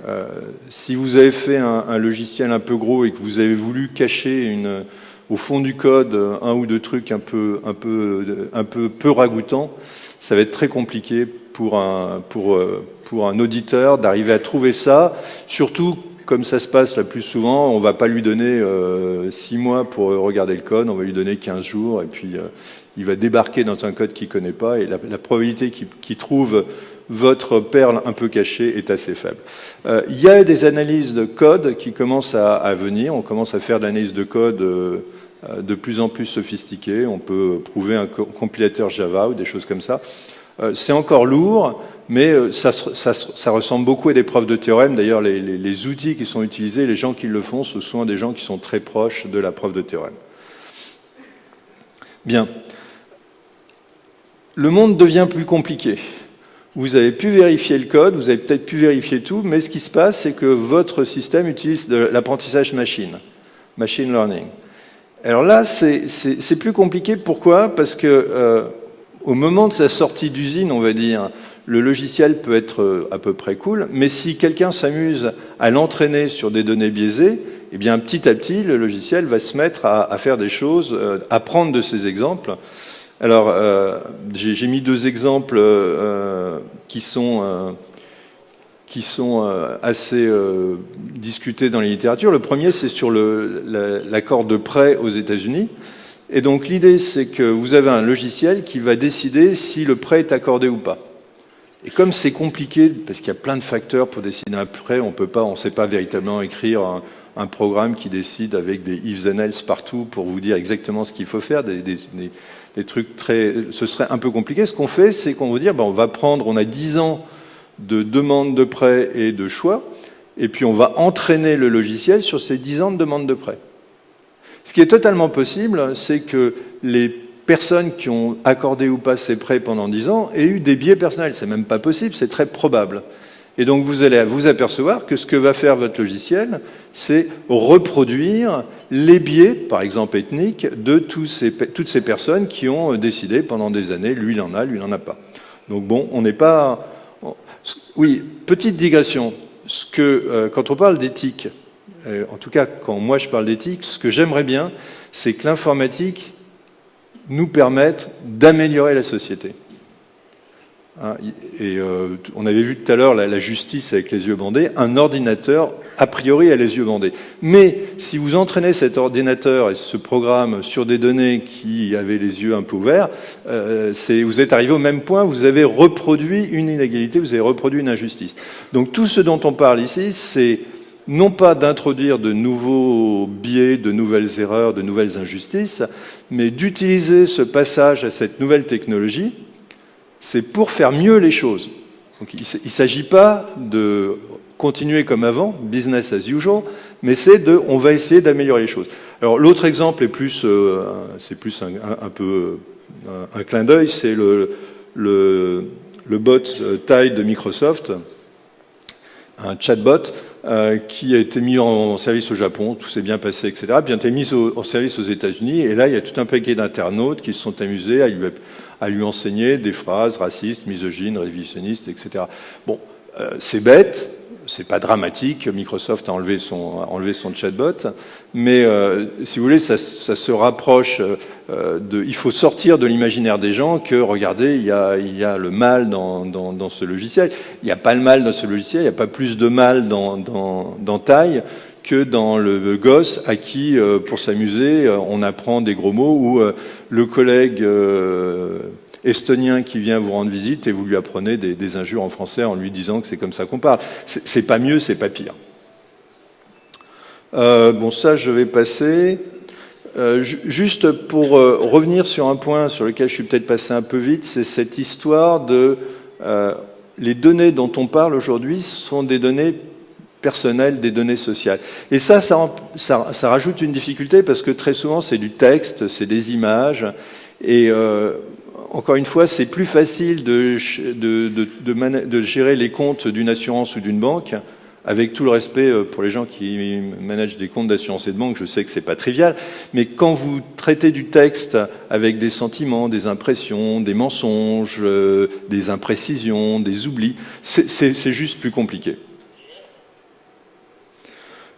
[SPEAKER 1] Euh, si vous avez fait un, logiciel un peu gros et que vous avez voulu cacher une, au fond du code un ou deux trucs un peu, un peu, un peu, peu ragoûtants, ça va être très compliqué pour un, pour, pour un auditeur d'arriver à trouver ça, surtout comme ça se passe le plus souvent, on ne va pas lui donner euh, six mois pour regarder le code, on va lui donner 15 jours, et puis euh, il va débarquer dans un code qu'il connaît pas, et la, probabilité qu'il trouve votre perle un peu cachée est assez faible. Euh, il y a des analyses de code qui commencent à, venir, on commence à faire de l'analyse de code de plus en plus sophistiquée, on peut prouver un compilateur Java ou des choses comme ça. C'est encore lourd, mais euh, ça, ça, ressemble beaucoup à des preuves de théorème. D'ailleurs, les, outils qui sont utilisés, les gens qui le font, ce sont des gens qui sont très proches de la preuve de théorème. Bien. Le monde devient plus compliqué. Vous avez pu vérifier le code, vous avez peut-être pu vérifier tout, mais ce qui se passe, c'est que votre système utilise de l'apprentissage machine, machine learning. Alors là, c'est plus compliqué. Pourquoi? Parce que euh, au moment de sa sortie d'usine, on va dire, le logiciel peut être euh, à peu près cool, mais si quelqu'un s'amuse à l'entraîner sur des données biaisées, eh bien petit à petit, le logiciel va se mettre à, faire des choses, euh, à prendre de ces exemples. Alors, euh, j'ai mis deux exemples qui sont, qui sont assez discutés dans les littératures. Le premier, c'est sur l'accord de prêt aux États-Unis. Et donc l'idée, c'est que vous avez un logiciel qui va décider si le prêt est accordé ou pas. Et comme c'est compliqué, parce qu'il y a plein de facteurs pour décider un prêt, on ne sait pas véritablement écrire un, programme qui décide avec des ifs and else partout pour vous dire exactement ce qu'il faut faire, des, trucs très, ce serait un peu compliqué. Ce qu'on fait, c'est qu'on va dire, ben, on va prendre, on a 10 ans de demande de prêt et de choix, et puis on va entraîner le logiciel sur ces 10 ans de demande de prêt. Ce qui est totalement possible, c'est que les personnes qui ont accordé ou pas ces prêts pendant 10 ans aient eu des biais personnels. C'est même pas possible, c'est très probable. Et donc vous allez vous apercevoir que ce que va faire votre logiciel, c'est reproduire les biais, par exemple ethniques, de toutes ces personnes qui ont décidé pendant des années, lui il en a, lui il n'en a pas. Donc bon, on n'est pas... Oui, petite digression. Ce que, euh, quand on parle d'éthique, euh, en tout cas quand moi je parle d'éthique, ce que j'aimerais bien, c'est que l'informatique nous permettent d'améliorer la société. Hein, et euh, on avait vu tout à l'heure la, justice avec les yeux bandés. Un ordinateur, a priori, a les yeux bandés. Mais si vous entraînez cet ordinateur et ce programme sur des données qui avaient les yeux un peu ouverts, euh, vous êtes arrivé au même point. Vous avez reproduit une inégalité, vous avez reproduit une injustice. Donc tout ce dont on parle ici, c'est non pas d'introduire de nouveaux biais, de nouvelles erreurs, de nouvelles injustices, mais d'utiliser ce passage à cette nouvelle technologie, c'est pour faire mieux les choses. il ne s'agit pas de continuer comme avant, business as usual, mais c'est de, on va essayer d'améliorer les choses. Alors l'autre exemple est plus, euh, c'est plus un, peu un, clin d'œil, c'est le, le, le bot euh, Tide de Microsoft, un chatbot euh, qui a été mis en, service au Japon, tout s'est bien passé, etc., bien été mis en service aux États-Unis, et là, il y a tout un paquet d'internautes qui se sont amusés à lui, à lui enseigner des phrases racistes, misogynes, révisionnistes, etc. Bon, euh, c'est bête, c'est pas dramatique, Microsoft a enlevé son, enlevé son chatbot, mais euh, si vous voulez, ça, ça se rapproche euh, de... Il faut sortir de l'imaginaire des gens que, regardez, il y a, il y a le mal dans, dans, dans ce logiciel. Il n'y a pas le mal dans ce logiciel, il n'y a pas plus de mal dans, dans, dans taille que dans le gosse à qui, euh, pour s'amuser, on apprend des gros mots, ou le collègue estonien qui vient vous rendre visite et vous lui apprenez des, injures en français en lui disant que c'est comme ça qu'on parle. C'est pas mieux, c'est pas pire. Euh, bon, ça, je vais passer. Euh, juste pour euh, revenir sur un point sur lequel je suis peut-être passé un peu vite, c'est cette histoire de les données dont on parle aujourd'hui sont des données personnelles, des données sociales. Et ça ça, ça, rajoute une difficulté parce que très souvent c'est du texte, c'est des images, et encore une fois, c'est plus facile de, gérer les comptes d'une assurance ou d'une banque, avec tout le respect euh, pour les gens qui managent des comptes d'assurance et de banque, je sais que c'est pas trivial, mais quand vous traitez du texte avec des sentiments, des impressions, des mensonges, euh, des imprécisions, des oublis, c'est juste plus compliqué.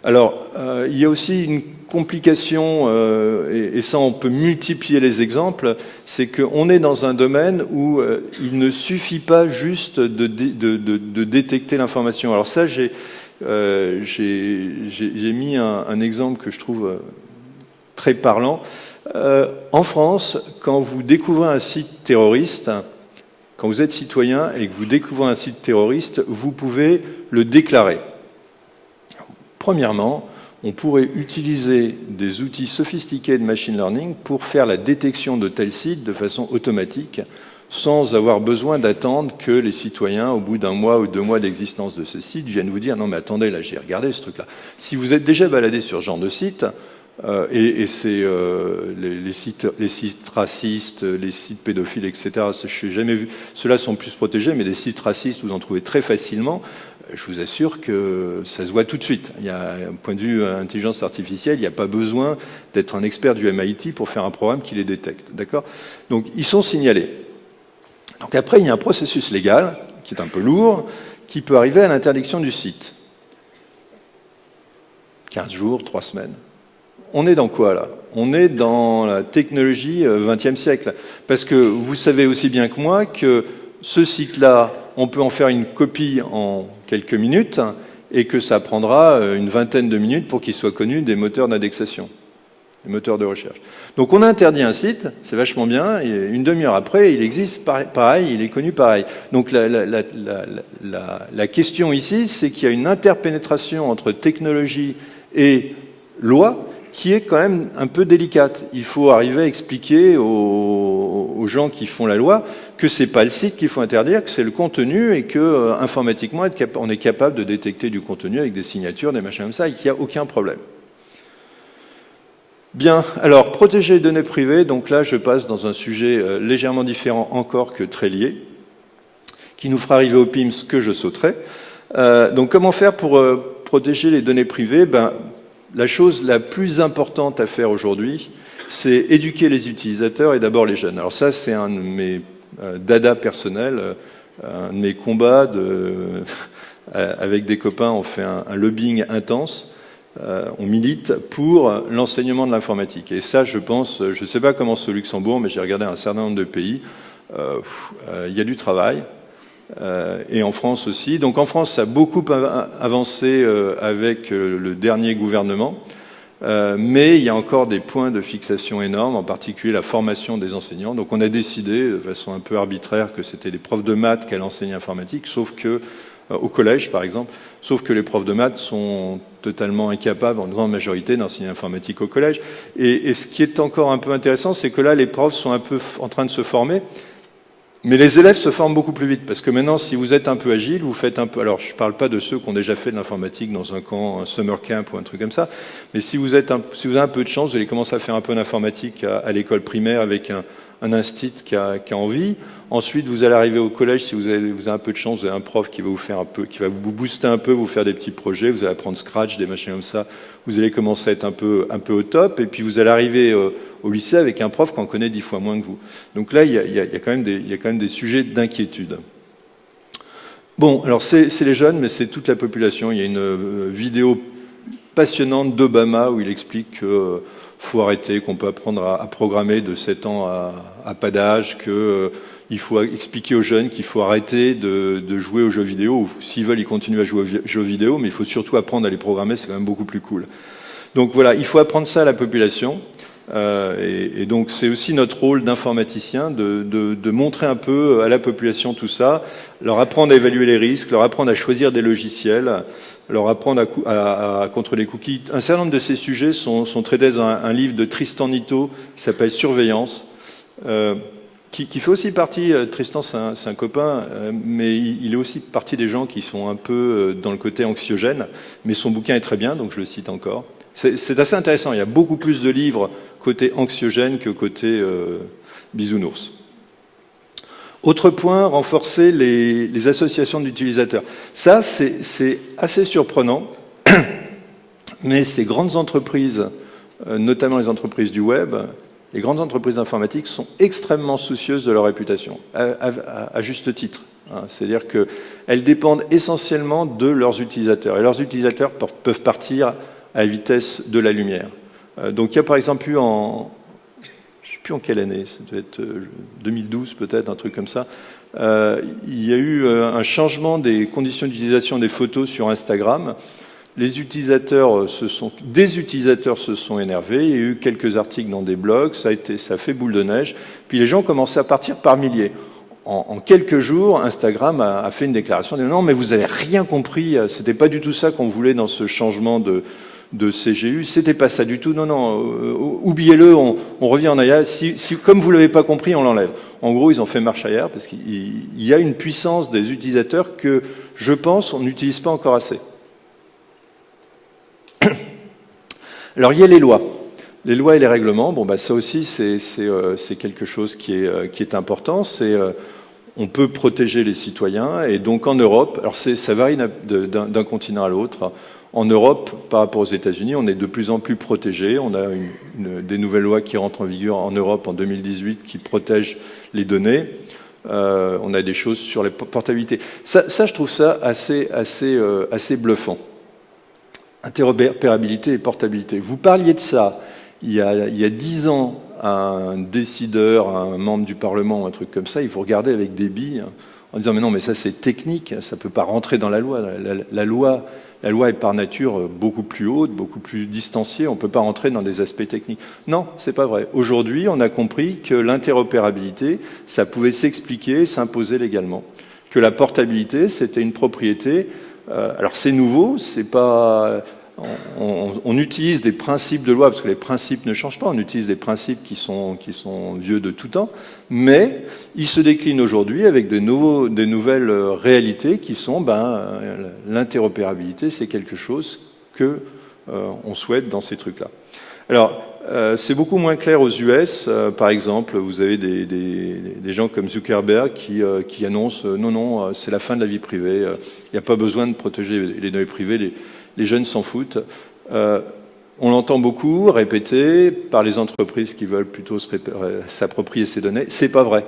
[SPEAKER 1] Alors, euh, il y a aussi une complication, euh, et, ça on peut multiplier les exemples, c'est qu'on est dans un domaine où euh, il ne suffit pas juste de, détecter l'information. Alors ça, j'ai mis un, un, exemple que je trouve très parlant. en France, quand vous découvrez un site terroriste, quand vous êtes citoyen et que vous découvrez un site terroriste, vous pouvez le déclarer. Premièrement, on pourrait utiliser des outils sophistiqués de machine learning pour faire la détection de tels sites de façon automatique, sans avoir besoin d'attendre que les citoyens, au bout d'un mois ou deux mois d'existence de ce site, viennent vous dire « Non mais attendez, là j'ai regardé ce truc-là ». Si vous êtes déjà baladé sur ce genre de site, euh, et, c'est euh, les, sites, les sites racistes, les sites pédophiles, etc. Je n'ai jamais vu. Ceux-là sont plus protégés, mais des sites racistes, vous en trouvez très facilement je vous assure que ça se voit tout de suite. Il y a un point de vue intelligence artificielle, il n'y a pas besoin d'être un expert du MIT pour faire un programme qui les détecte. D'accord? Donc, ils sont signalés. Donc après, il y a un processus légal qui est un peu lourd, qui peut arriver à l'interdiction du site. 15 jours, 3 semaines. On est dans quoi là? On est dans la technologie 20e euh, siècle. Parce que vous savez aussi bien que moi que ce site-là, on peut en faire une copie en quelques minutes et que ça prendra euh, une vingtaine de minutes pour qu'il soit connu des moteurs d'indexation, des moteurs de recherche. Donc on interdit un site, c'est vachement bien, et une demi-heure après, il existe pareil, il est connu pareil. Donc la, la question ici, c'est qu'il y a une interpénétration entre technologie et loi qui est quand même un peu délicate. Il faut arriver à expliquer aux, gens qui font la loi que c'est pas le site qu'il faut interdire, que c'est le contenu et que euh, informatiquement on est capable de détecter du contenu avec des signatures, des machins comme ça, et qu'il n'y a aucun problème. Bien, alors protéger les données privées, donc là je passe dans un sujet euh, légèrement différent encore que très lié, qui nous fera arriver au PIMS que je sauterai. Euh, donc comment faire pour protéger les données privées? Ben, la chose la plus importante à faire aujourd'hui, c'est éduquer les utilisateurs et d'abord les jeunes. Alors ça, c'est un de mes euh, dada personnels, euh, un de mes combats de, avec des copains, on fait un, lobbying intense, euh, on milite pour l'enseignement de l'informatique. Et ça, je pense, je ne sais pas comment c'est Luxembourg, mais j'ai regardé un certain nombre de pays, il y a du travail, euh, et en France aussi. Donc en France, ça a beaucoup avancé euh, avec euh, le dernier gouvernement, mais il y a encore des points de fixation énormes, en particulier la formation des enseignants. Donc on a décidé, de façon un peu arbitraire, que c'était les profs de maths qui allaient enseigner informatique, sauf que au collège, par exemple, sauf que les profs de maths sont totalement incapables, en grande majorité, d'enseigner informatique au collège. Et, et, ce qui est encore un peu intéressant, c'est que là, les profs sont un peu en train de se former, mais les élèves se forment beaucoup plus vite, parce que maintenant, si vous êtes un peu agile, vous faites un peu... Alors, je ne parle pas de ceux qui ont déjà fait de l'informatique dans un camp, un summer camp ou un truc comme ça, mais si vous, êtes si vous avez un peu de chance, vous allez commencer à faire un peu d'informatique à, l'école primaire avec un, un instit qui a, envie. Ensuite, vous allez arriver au collège, si vous avez, un peu de chance, vous avez un prof qui va vous faire un peu, qui va vous booster un peu, vous faire des petits projets, vous allez apprendre Scratch, des machines comme ça, vous allez commencer à être un peu, un peu au top, et puis vous allez arriver euh, au lycée avec un prof qu'on connaît dix fois moins que vous. Donc là, il y a, quand, même des, y a quand même des sujets d'inquiétude. Bon, alors c'est les jeunes, mais c'est toute la population. Il y a une euh, vidéo passionnante d'Obama où il explique qu'il euh, faut arrêter, qu'on peut apprendre à, programmer de 7 ans à, pas d'âge, qu'il euh, faut expliquer aux jeunes qu'il faut arrêter de, jouer aux jeux vidéo. S'ils veulent, ils continuent à jouer aux jeux vidéo, mais il faut surtout apprendre à les programmer, c'est quand même beaucoup plus cool. Donc voilà, il faut apprendre ça à la population. Euh, et, donc c'est aussi notre rôle d'informaticien de, montrer un peu à la population tout ça, leur apprendre à évaluer les risques, leur apprendre à choisir des logiciels, leur apprendre à, à, les cookies. Un certain nombre de ces sujets sont, sont traités dans un, livre de Tristan Nito qui s'appelle Surveillance. Euh, qui, qui, fait aussi partie, euh, Tristan c'est un, un, copain, euh, mais il, il, est aussi partie des gens qui sont un peu dans le côté anxiogène, mais son bouquin est très bien, donc je le cite encore. C'est assez intéressant, il y a beaucoup plus de livres côté anxiogène que côté euh, bisounours. Autre point, renforcer les, associations d'utilisateurs. Ça, c'est assez surprenant, mais ces grandes entreprises, euh, notamment les entreprises du web, les grandes entreprises informatiques sont extrêmement soucieuses de leur réputation, à, juste titre. Hein. C'est-à-dire qu'elles dépendent essentiellement de leurs utilisateurs. Et leurs utilisateurs peuvent partir à la vitesse de la lumière. Euh, donc il y a par exemple eu en, je ne sais plus en quelle année, ça devait être 2012 euh, peut-être, un truc comme ça, euh, il y a eu un changement des conditions d'utilisation des photos sur Instagram. Les utilisateurs se sont, des utilisateurs se sont énervés. Il y a eu quelques articles dans des blogs. Ça a été, ça fait boule de neige. Puis les gens commençaient à partir par milliers. En, quelques jours, Instagram a, fait une déclaration disant non, mais vous n'avez rien compris. C'était pas du tout ça qu'on voulait dans ce changement de, de CGU. C'était pas ça du tout. Non, non, euh, oubliez-le, on, revient en arrière. Si, comme vous l'avez pas compris, on l'enlève. En gros, ils ont fait marche arrière parce qu'il y a une puissance des utilisateurs que, je pense, on n'utilise pas encore assez. Alors, il y a les lois. Les lois et les règlements, bon, bah, ça aussi, c'est euh, quelque chose qui est, euh, qui est important. C'est on peut protéger les citoyens. Et donc en Europe, alors ça varie d'un continent à l'autre. En Europe, par rapport aux États-Unis, on est de plus en plus protégé. On a des nouvelles lois qui rentrent en vigueur en Europe en 2018 qui protègent les données. Euh, on a des choses sur les portabilités. Ça, je trouve ça assez, assez, euh, assez bluffant. Interopérabilité et portabilité. Vous parliez de ça il y a, 10 ans à un décideur, à un membre du Parlement, un truc comme ça, il faut regarder avec des billes en disant mais non, mais ça c'est technique, ça ne peut pas rentrer dans la loi. la loi la loi est par nature beaucoup plus haute, beaucoup plus distanciée, on ne peut pas rentrer dans des aspects techniques. Non, c'est pas vrai. Aujourd'hui, on a compris que l'interopérabilité, ça pouvait s'expliquer, s'imposer légalement. Que la portabilité, c'était une propriété. Euh, alors c'est nouveau, c'est pas on, utilise des principes de loi, parce que les principes ne changent pas, on utilise des principes qui sont, qui sont vieux de tout temps, mais ils se déclinent aujourd'hui avec de, nouveaux, des nouvelles réalités qui sont ben, l'interopérabilité, c'est quelque chose que euh, on souhaite dans ces trucs-là. Alors, euh, c'est beaucoup moins clair aux US. Euh, par exemple, vous avez des, gens comme Zuckerberg qui, qui annoncent non, non, c'est la fin de la vie privée. Il n'y a pas besoin de protéger les données privées. Les, jeunes s'en foutent. Euh, on l'entend beaucoup répété par les entreprises qui veulent plutôt s'approprier ces données. C'est pas vrai.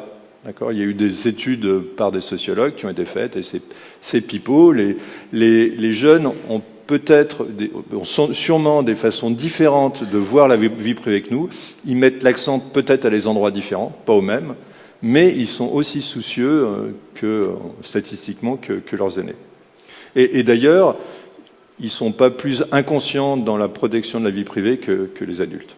[SPEAKER 1] Il y a eu des études par des sociologues qui ont été faites et c'est pipeau. Les, jeunes ont peut-être, sûrement des façons différentes de voir la vie, privée que nous. Ils mettent l'accent peut-être à des endroits différents, pas aux mêmes, mais ils sont aussi soucieux euh, que, statistiquement que, leurs aînés. Et, et d'ailleurs, ils ne sont pas plus inconscients dans la protection de la vie privée que, les adultes.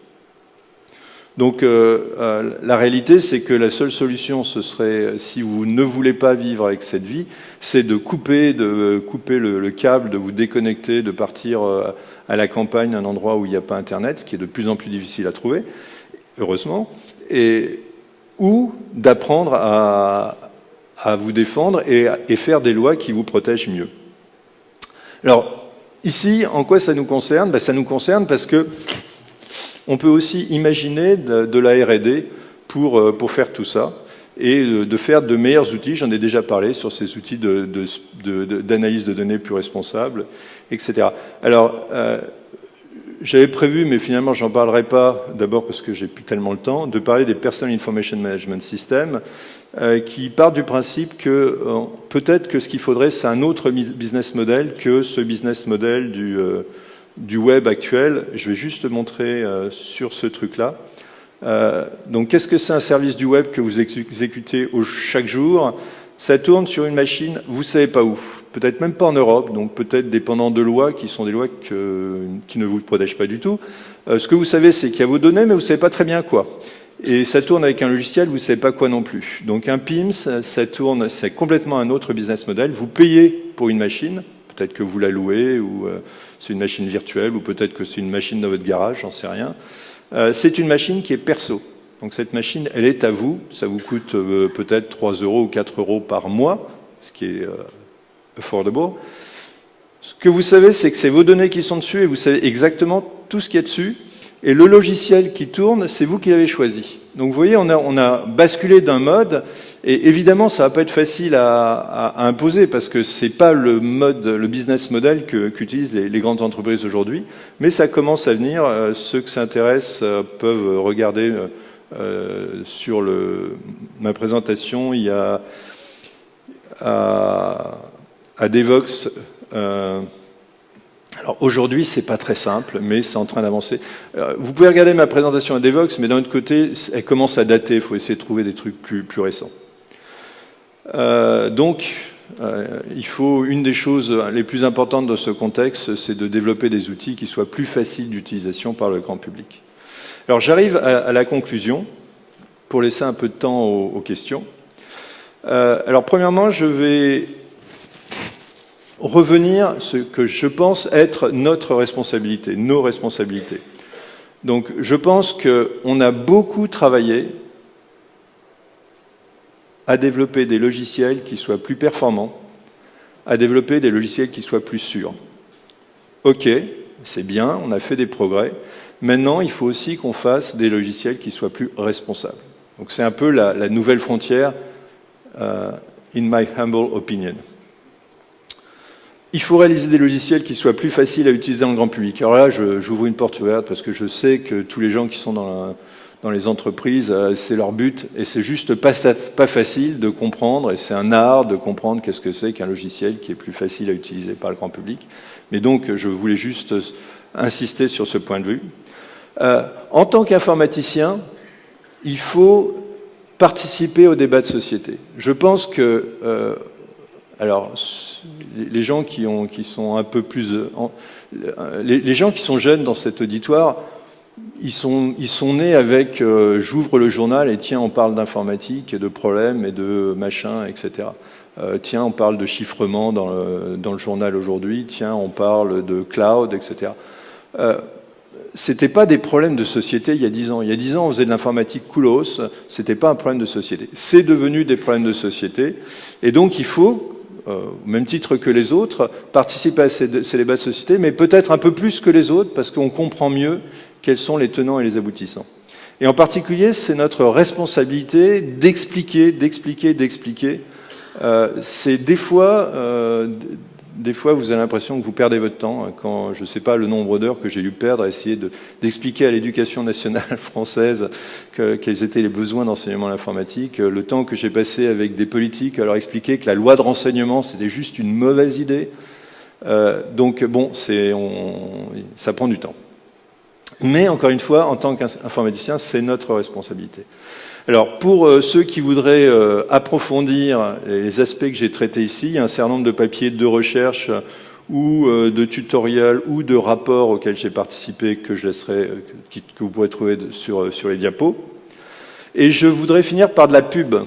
[SPEAKER 1] Donc euh, euh, la réalité, c'est que la seule solution, ce serait, si vous ne voulez pas vivre avec cette vie, c'est de couper, de couper le, câble, de vous déconnecter, de partir euh, à la campagne, un endroit où il n'y a pas Internet, ce qui est de plus en plus difficile à trouver, heureusement, et, ou d'apprendre à, vous défendre et, et faire des lois qui vous protègent mieux. Alors, Ici, en quoi ça nous concerne? Ben, Ça nous concerne parce que on peut aussi imaginer de, la R&D pour, euh, pour faire tout ça et de, faire de meilleurs outils. J'en ai déjà parlé sur ces outils d'analyse de, données plus responsables, etc. Alors, euh, j'avais prévu, mais finalement, j'en parlerai pas, d'abord parce que j'ai plus tellement le temps, de parler des Personal Information Management Systems, euh, qui part du principe que peut-être que ce qu'il faudrait, c'est un autre business model que ce business model du, du web actuel. Je vais juste montrer sur ce truc-là. donc, qu'est-ce que c'est un service du web que vous exécutez chaque jour? Ça tourne sur une machine, vous savez pas où. Peut-être même pas en Europe, donc peut-être dépendant de lois qui sont des lois qui ne vous protègent pas du tout. ce que vous savez, c'est qu'il y a vos données, mais vous savez pas très bien quoi. Et ça tourne avec un logiciel, vous savez pas quoi non plus. Donc un PIMS, ça tourne, c'est complètement un autre business model. Vous payez pour une machine, peut-être que vous la louez, ou euh, c'est une machine virtuelle, ou peut-être que c'est une machine dans votre garage, j'en sais rien. Euh, c'est une machine qui est perso. Donc cette machine, elle est à vous. Ça vous coûte euh, peut-être 3 euros ou 4 euros par mois, ce qui est affordable. Ce que vous savez, c'est que c'est vos données qui sont dessus et vous savez exactement tout ce qui est dessus. Et le logiciel qui tourne, c'est vous qui l'avez choisi. Donc vous voyez, on a, on a basculé d'un mode, et évidemment, ça va pas être facile à, à, imposer parce que c'est pas le mode, le business model qu'utilisent les, les, grandes entreprises aujourd'hui, mais ça commence à venir. Euh, ceux que ça intéresse euh, peuvent regarder euh, sur le, ma présentation. Il y a à, à Devox. Alors aujourd'hui, c'est pas très simple, mais c'est en train d'avancer. Euh, vous pouvez regarder ma présentation à Devox, mais d'un autre côté, elle commence à dater. Il faut essayer de trouver des trucs plus, récents. Euh, donc, euh, il faut une des choses les plus importantes dans ce contexte, c'est de développer des outils qui soient plus faciles d'utilisation par le grand public. Alors, j'arrive à, la conclusion pour laisser un peu de temps aux, questions. Alors, premièrement, je vais revenir ce que je pense être notre responsabilité, nos responsabilités. Donc je pense qu'on a beaucoup travaillé à développer des logiciels qui soient plus performants, à développer des logiciels qui soient plus sûrs. Ok, c'est bien, on a fait des progrès. Maintenant, il faut aussi qu'on fasse des logiciels qui soient plus responsables. Donc c'est un peu la, nouvelle frontière, uh, in my humble opinion. Il faut réaliser des logiciels qui soient plus faciles à utiliser dans le grand public. Alors là, j'ouvre une porte ouverte parce que je sais que tous les gens qui sont dans, la, dans les entreprises, euh, c'est leur but et c'est juste pas, pas facile de comprendre et c'est un art de comprendre qu'est-ce que c'est qu'un logiciel qui est plus facile à utiliser par le grand public. Mais donc, je voulais juste insister sur ce point de vue. Euh, en tant qu'informaticien, il faut participer au débat de société. Je pense que euh, alors, les gens qui, ont, qui sont un peu plus... Les, gens qui sont jeunes dans cet auditoire, ils sont, nés avec euh, j'ouvre le journal et tiens, on parle d'informatique et de problèmes et de machin, etc. Euh, tiens, on parle de chiffrement dans le, journal aujourd'hui, tiens, on parle de cloud, etc. Euh, c'était pas des problèmes de société il y a dix ans. Il y a dix ans, on faisait de l'informatique coolos, c'était pas un problème de société. C'est devenu des problèmes de société, et donc il faut au même titre que les autres, participer à ces, débats de société, mais peut-être un peu plus que les autres, parce qu'on comprend mieux quels sont les tenants et les aboutissants. Et en particulier, c'est notre responsabilité d'expliquer, d'expliquer, d'expliquer. Euh, c'est des fois euh, des fois, vous avez l'impression que vous perdez votre temps hein, quand, je ne sais pas le nombre d'heures que j'ai dû perdre à essayer d'expliquer à l'éducation nationale française que, quels étaient les besoins d'enseignement à l'informatique, le temps que j'ai passé avec des politiques à leur expliquer que la loi de renseignement, c'était juste une mauvaise idée. Euh, donc, bon, on, ça prend du temps. Mais, encore une fois, en tant qu'informaticien, c'est notre responsabilité. Alors, pour euh, ceux qui voudraient euh, approfondir les aspects que j'ai traités ici, il y a un certain nombre de papiers de recherche ou euh, de tutoriels ou de rapports auxquels j'ai participé que je laisserai, que vous pourrez trouver sur, les diapos. Et je voudrais finir par de la pub.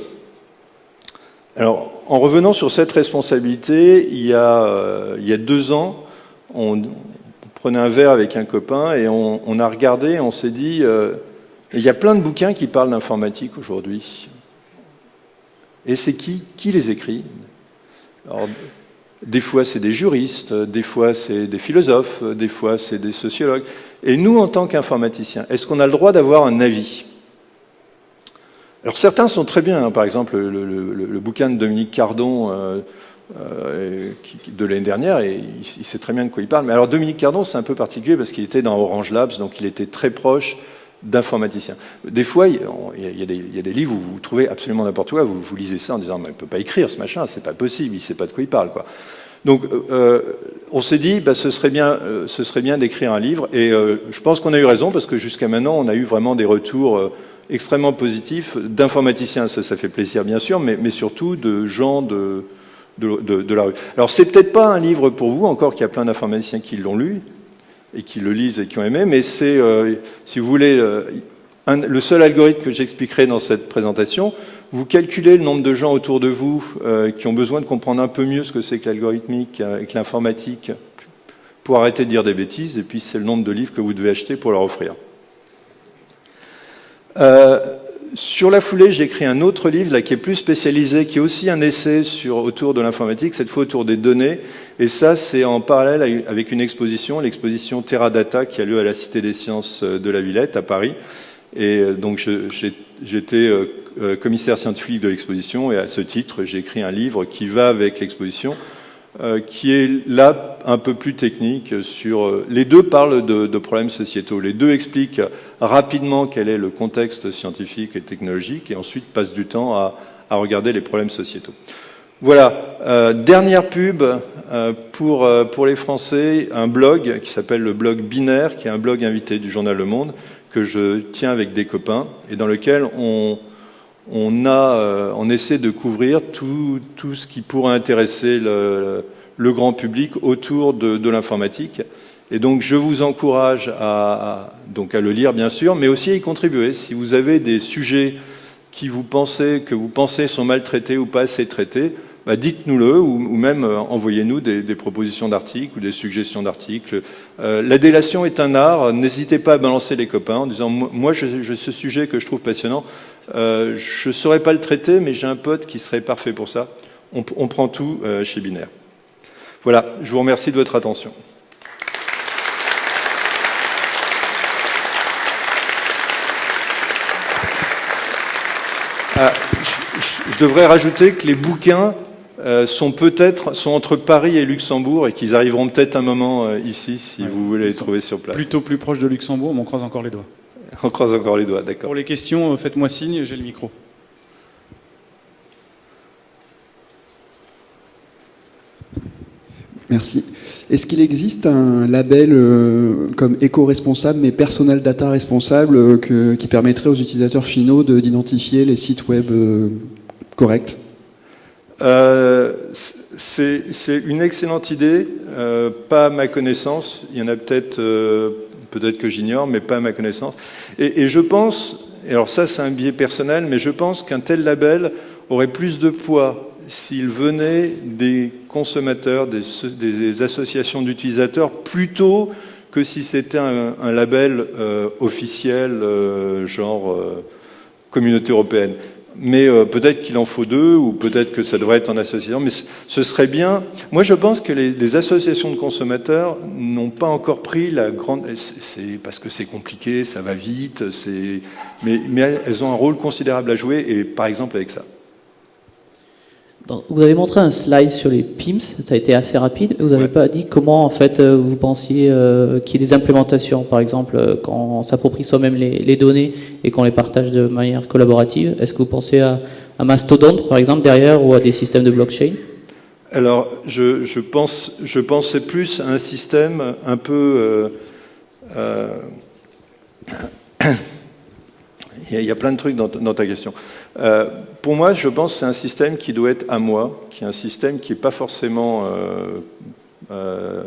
[SPEAKER 1] Alors, en revenant sur cette responsabilité, il y a, deux ans, on, prenait un verre avec un copain et on a regardé, on s'est dit, il y a plein de bouquins qui parlent d'informatique aujourd'hui. Et c'est qui Qui les écrit? Alors, Des fois, c'est des juristes, des fois, c'est des philosophes, des fois, c'est des sociologues. Et nous, en tant qu'informaticiens, est-ce qu'on a le droit d'avoir un avis? Alors, certains sont très bien. Hein. Par exemple, le, bouquin de Dominique Cardon euh, euh, de l'année dernière, et il, sait très bien de quoi il parle. Mais alors, Dominique Cardon, c'est un peu particulier parce qu'il était dans Orange Labs, donc il était très proche d'informaticiens. Des fois, il y, a des, livres où vous trouvez absolument n'importe quoi, vous, lisez ça en disant, mais il ne peut pas écrire ce machin, c'est pas possible, il ne sait pas de quoi il parle. Quoi. Donc, euh, on s'est dit, bah, ce serait bien, euh, ce serait bien d'écrire un livre, et euh, je pense qu'on a eu raison, parce que jusqu'à maintenant, on a eu vraiment des retours euh, extrêmement positifs d'informaticiens, ça, ça fait plaisir bien sûr, mais, surtout de gens de, de, de, de la rue. Alors, c'est peut-être pas un livre pour vous, encore qu'il y a plein d'informaticiens qui l'ont lu, et qui le lisent et qui ont aimé, mais c'est, euh, si vous voulez, euh, le seul algorithme que j'expliquerai dans cette présentation. Vous calculez le nombre de gens autour de vous euh, qui ont besoin de comprendre un peu mieux ce que c'est que l'algorithmique et que l'informatique pour arrêter de dire des bêtises, et puis c'est le nombre de livres que vous devez acheter pour leur offrir. Sur la foulée, j'ai écrit un autre livre là, qui est plus spécialisé, qui est aussi un essai sur, autour de l'informatique, cette fois autour des données. Et ça, c'est en parallèle avec une exposition, l'exposition Teradata, qui a lieu à la Cité des Sciences de la Villette, à Paris. Et euh, donc, j'étais euh, commissaire scientifique de l'exposition, et à ce titre, j'ai écrit un livre qui va avec l'exposition, euh, qui est là un peu plus technique sur... Euh, les deux parlent de, problèmes sociétaux. Les deux expliquent rapidement quel est le contexte scientifique et technologique et ensuite passent du temps à regarder les problèmes sociétaux. Voilà, euh, dernière pub euh, pour, euh, pour les Français, un blog qui s'appelle le blog Binaire, qui est un blog invité du journal Le Monde, que je tiens avec des copains, et dans lequel on, on, on essaie de couvrir tout, tout ce qui pourrait intéresser le, grand public autour de, l'informatique. Et donc je vous encourage à, donc à le lire bien sûr, mais aussi à y contribuer. Si vous avez des sujets qui vous pensez, que vous pensez sont mal traités ou pas assez traités, bah, dites-nous-le ou, même euh, envoyez-nous des, propositions d'articles ou des suggestions d'articles. Euh, la délation est un art, n'hésitez pas à balancer les copains en disant moi ce sujet que je trouve passionnant, euh, je ne saurais pas le traiter mais j'ai un pote qui serait parfait pour ça. On, prend tout chez Binaire. Voilà, je vous remercie de votre attention. Ah, je, devrais rajouter que les bouquins sont peut-être sont entre Paris et Luxembourg et qu'ils arriveront peut-être un moment euh, ici si vous voulez les trouver sur place.
[SPEAKER 2] Plutôt plus proche de Luxembourg, mais on croise encore les doigts.
[SPEAKER 1] On croise encore les doigts, d'accord.
[SPEAKER 2] Pour les questions, euh, faites-moi signe, j'ai le micro.
[SPEAKER 3] Merci. Est-ce qu'il existe un label comme éco-responsable mais personal data responsable qui permettrait aux utilisateurs finaux d'identifier les sites web corrects?
[SPEAKER 1] Euh, c'est une excellente idée, euh, pas à ma connaissance. Il y en a peut-être, euh, peut-être que j'ignore, mais pas à ma connaissance. Et, je pense, et alors ça c'est un biais personnel, mais je pense qu'un tel label aurait plus de poids s'il venait des consommateurs, des, associations d'utilisateurs, plutôt que si c'était un, un, label officiel, genre communauté européenne mais euh, peut-être qu'il en faut deux, ou peut-être que ça devrait être en association, mais ce serait bien. Moi, je pense que les, associations de consommateurs n'ont pas encore pris la grande... C'est parce que c'est compliqué, ça va vite, mais, mais elles ont un rôle considérable à jouer, et par exemple avec ça.
[SPEAKER 4] Vous avez montré un slide sur les PIMS, ça a été assez rapide. Vous n'avez pas dit comment en fait euh, vous pensiez euh, qu'il y ait des implémentations, par exemple euh, quand on s'approprie soi-même les, données et qu'on les partage de manière collaborative. Est-ce que vous pensez à, à, Mastodon par exemple derrière ou à des systèmes de blockchain?
[SPEAKER 1] Alors je, je, pense, je pensais plus à un système un peu... il y a plein de trucs dans, dans ta question. Euh, pour moi, je pense que c'est un système qui doit être à moi, qui est un système qui n'est pas forcément euh, euh,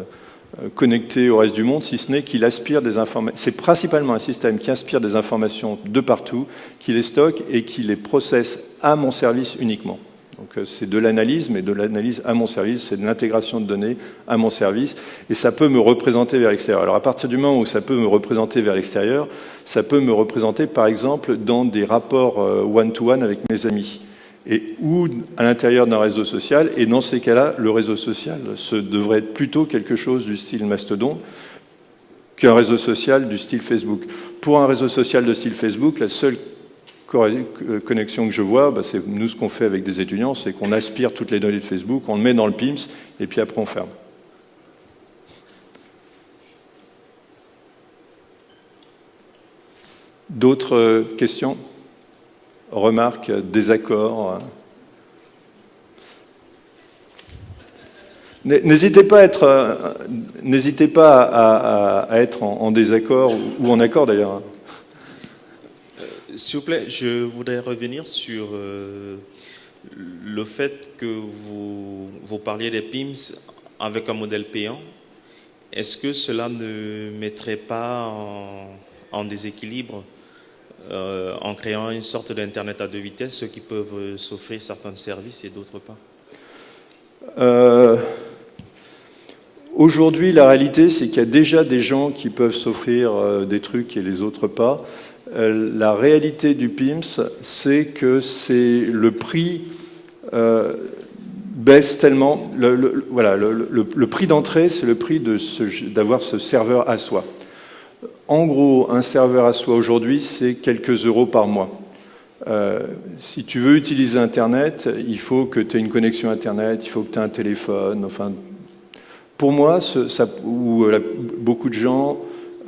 [SPEAKER 1] connecté au reste du monde, si ce n'est qu'il aspire des informations. C'est principalement un système qui aspire des informations de partout, qui les stocke et qui les processe à mon service uniquement. Donc euh, c'est de l'analyse, mais de l'analyse à mon service, c'est de l'intégration de données à mon service, et ça peut me représenter vers l'extérieur. Alors à partir du moment où ça peut me représenter vers l'extérieur, ça peut me représenter par exemple dans des rapports euh, one-to-one avec mes amis, et ou à l'intérieur d'un réseau social, et dans ces cas-là, le réseau social ce devrait être plutôt quelque chose du style Mastodon qu'un réseau social du style Facebook. Pour un réseau social de style Facebook, la seule connexion que je vois, bah, c'est nous ce qu'on fait avec des étudiants, c'est qu'on aspire toutes les données de Facebook, on le met dans le PIMS, et puis après on ferme. D'autres euh, questions Remarques Désaccords N'hésitez pas à être, euh, n'hésitez pas à, être en, désaccord ou en accord d'ailleurs.
[SPEAKER 5] S'il vous plaît, je voudrais revenir sur euh, le fait que vous, vous parliez des PIMS avec un modèle payant. Est-ce que cela ne mettrait pas en, déséquilibre euh, en créant une sorte d'Internet à deux vitesses, ceux qui peuvent s'offrir certains services et d'autres pas?
[SPEAKER 1] Euh, Aujourd'hui, la réalité, c'est qu'il y a déjà des gens qui peuvent s'offrir des trucs et les autres pas. Euh, la réalité du PIMS, c'est que c'est le prix euh, baisse tellement. Le, voilà, le, prix d'entrée, c'est le prix d'avoir ce, serveur à soi. En gros, un serveur à soi aujourd'hui, c'est quelques euros par mois. Euh, si tu veux utiliser Internet, il faut que tu aies une connexion Internet, il faut que tu aies un téléphone. Enfin, pour moi, beaucoup de gens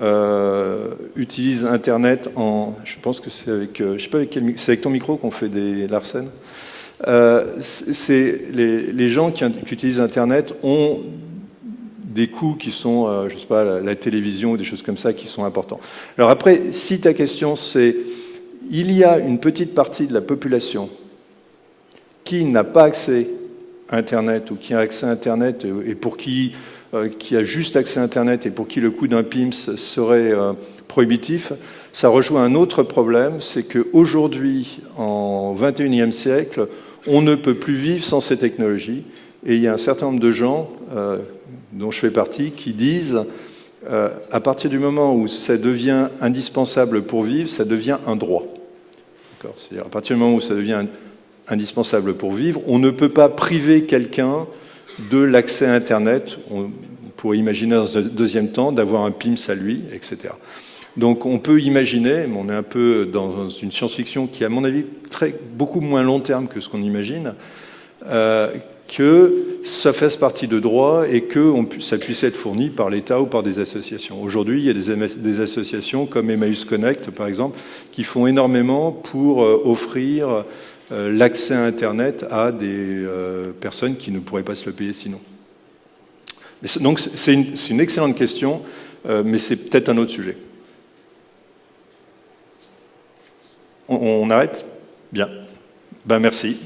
[SPEAKER 1] euh, utilise Internet en... Je pense que c'est avec... Euh, je sais pas avec quel... C'est avec ton micro qu'on fait des Larsen les, les, gens qui, utilisent Internet ont des coûts qui sont, je ne sais pas, la, la, télévision ou des choses comme ça qui sont importants. Alors après, si ta question c'est, il y a une petite partie de la population qui n'a pas accès à Internet ou qui a accès à Internet et pour qui, euh, qui a juste accès à Internet et pour qui le coût d'un PIMS serait euh, prohibitif, ça rejoint un autre problème, c'est qu'aujourd'hui, en 21e siècle, on ne peut plus vivre sans ces technologies. Et il y a un certain nombre de gens, euh, dont je fais partie, qui disent, euh, à partir du moment où ça devient indispensable pour vivre, ça devient un droit. C'est-à-dire à partir du moment où ça devient indispensable pour vivre. On ne peut pas priver quelqu'un de l'accès à Internet. On pourrait imaginer dans un deuxième temps d'avoir un PIMS à lui, etc. Donc on peut imaginer, mais on est un peu dans une science-fiction qui, à mon avis, très, beaucoup moins long terme que ce qu'on imagine, euh, que ça fasse partie de droit et que ça puisse être fourni par l'État ou par des associations. Aujourd'hui, il y a des, des, associations comme Emmaüs Connect, par exemple, qui font énormément pour euh, offrir l'accès à Internet à des euh, personnes qui ne pourraient pas se le payer sinon. Donc c'est une, une, excellente question, euh, mais c'est peut-être un autre sujet. On, on arrête? Bien. Ben merci.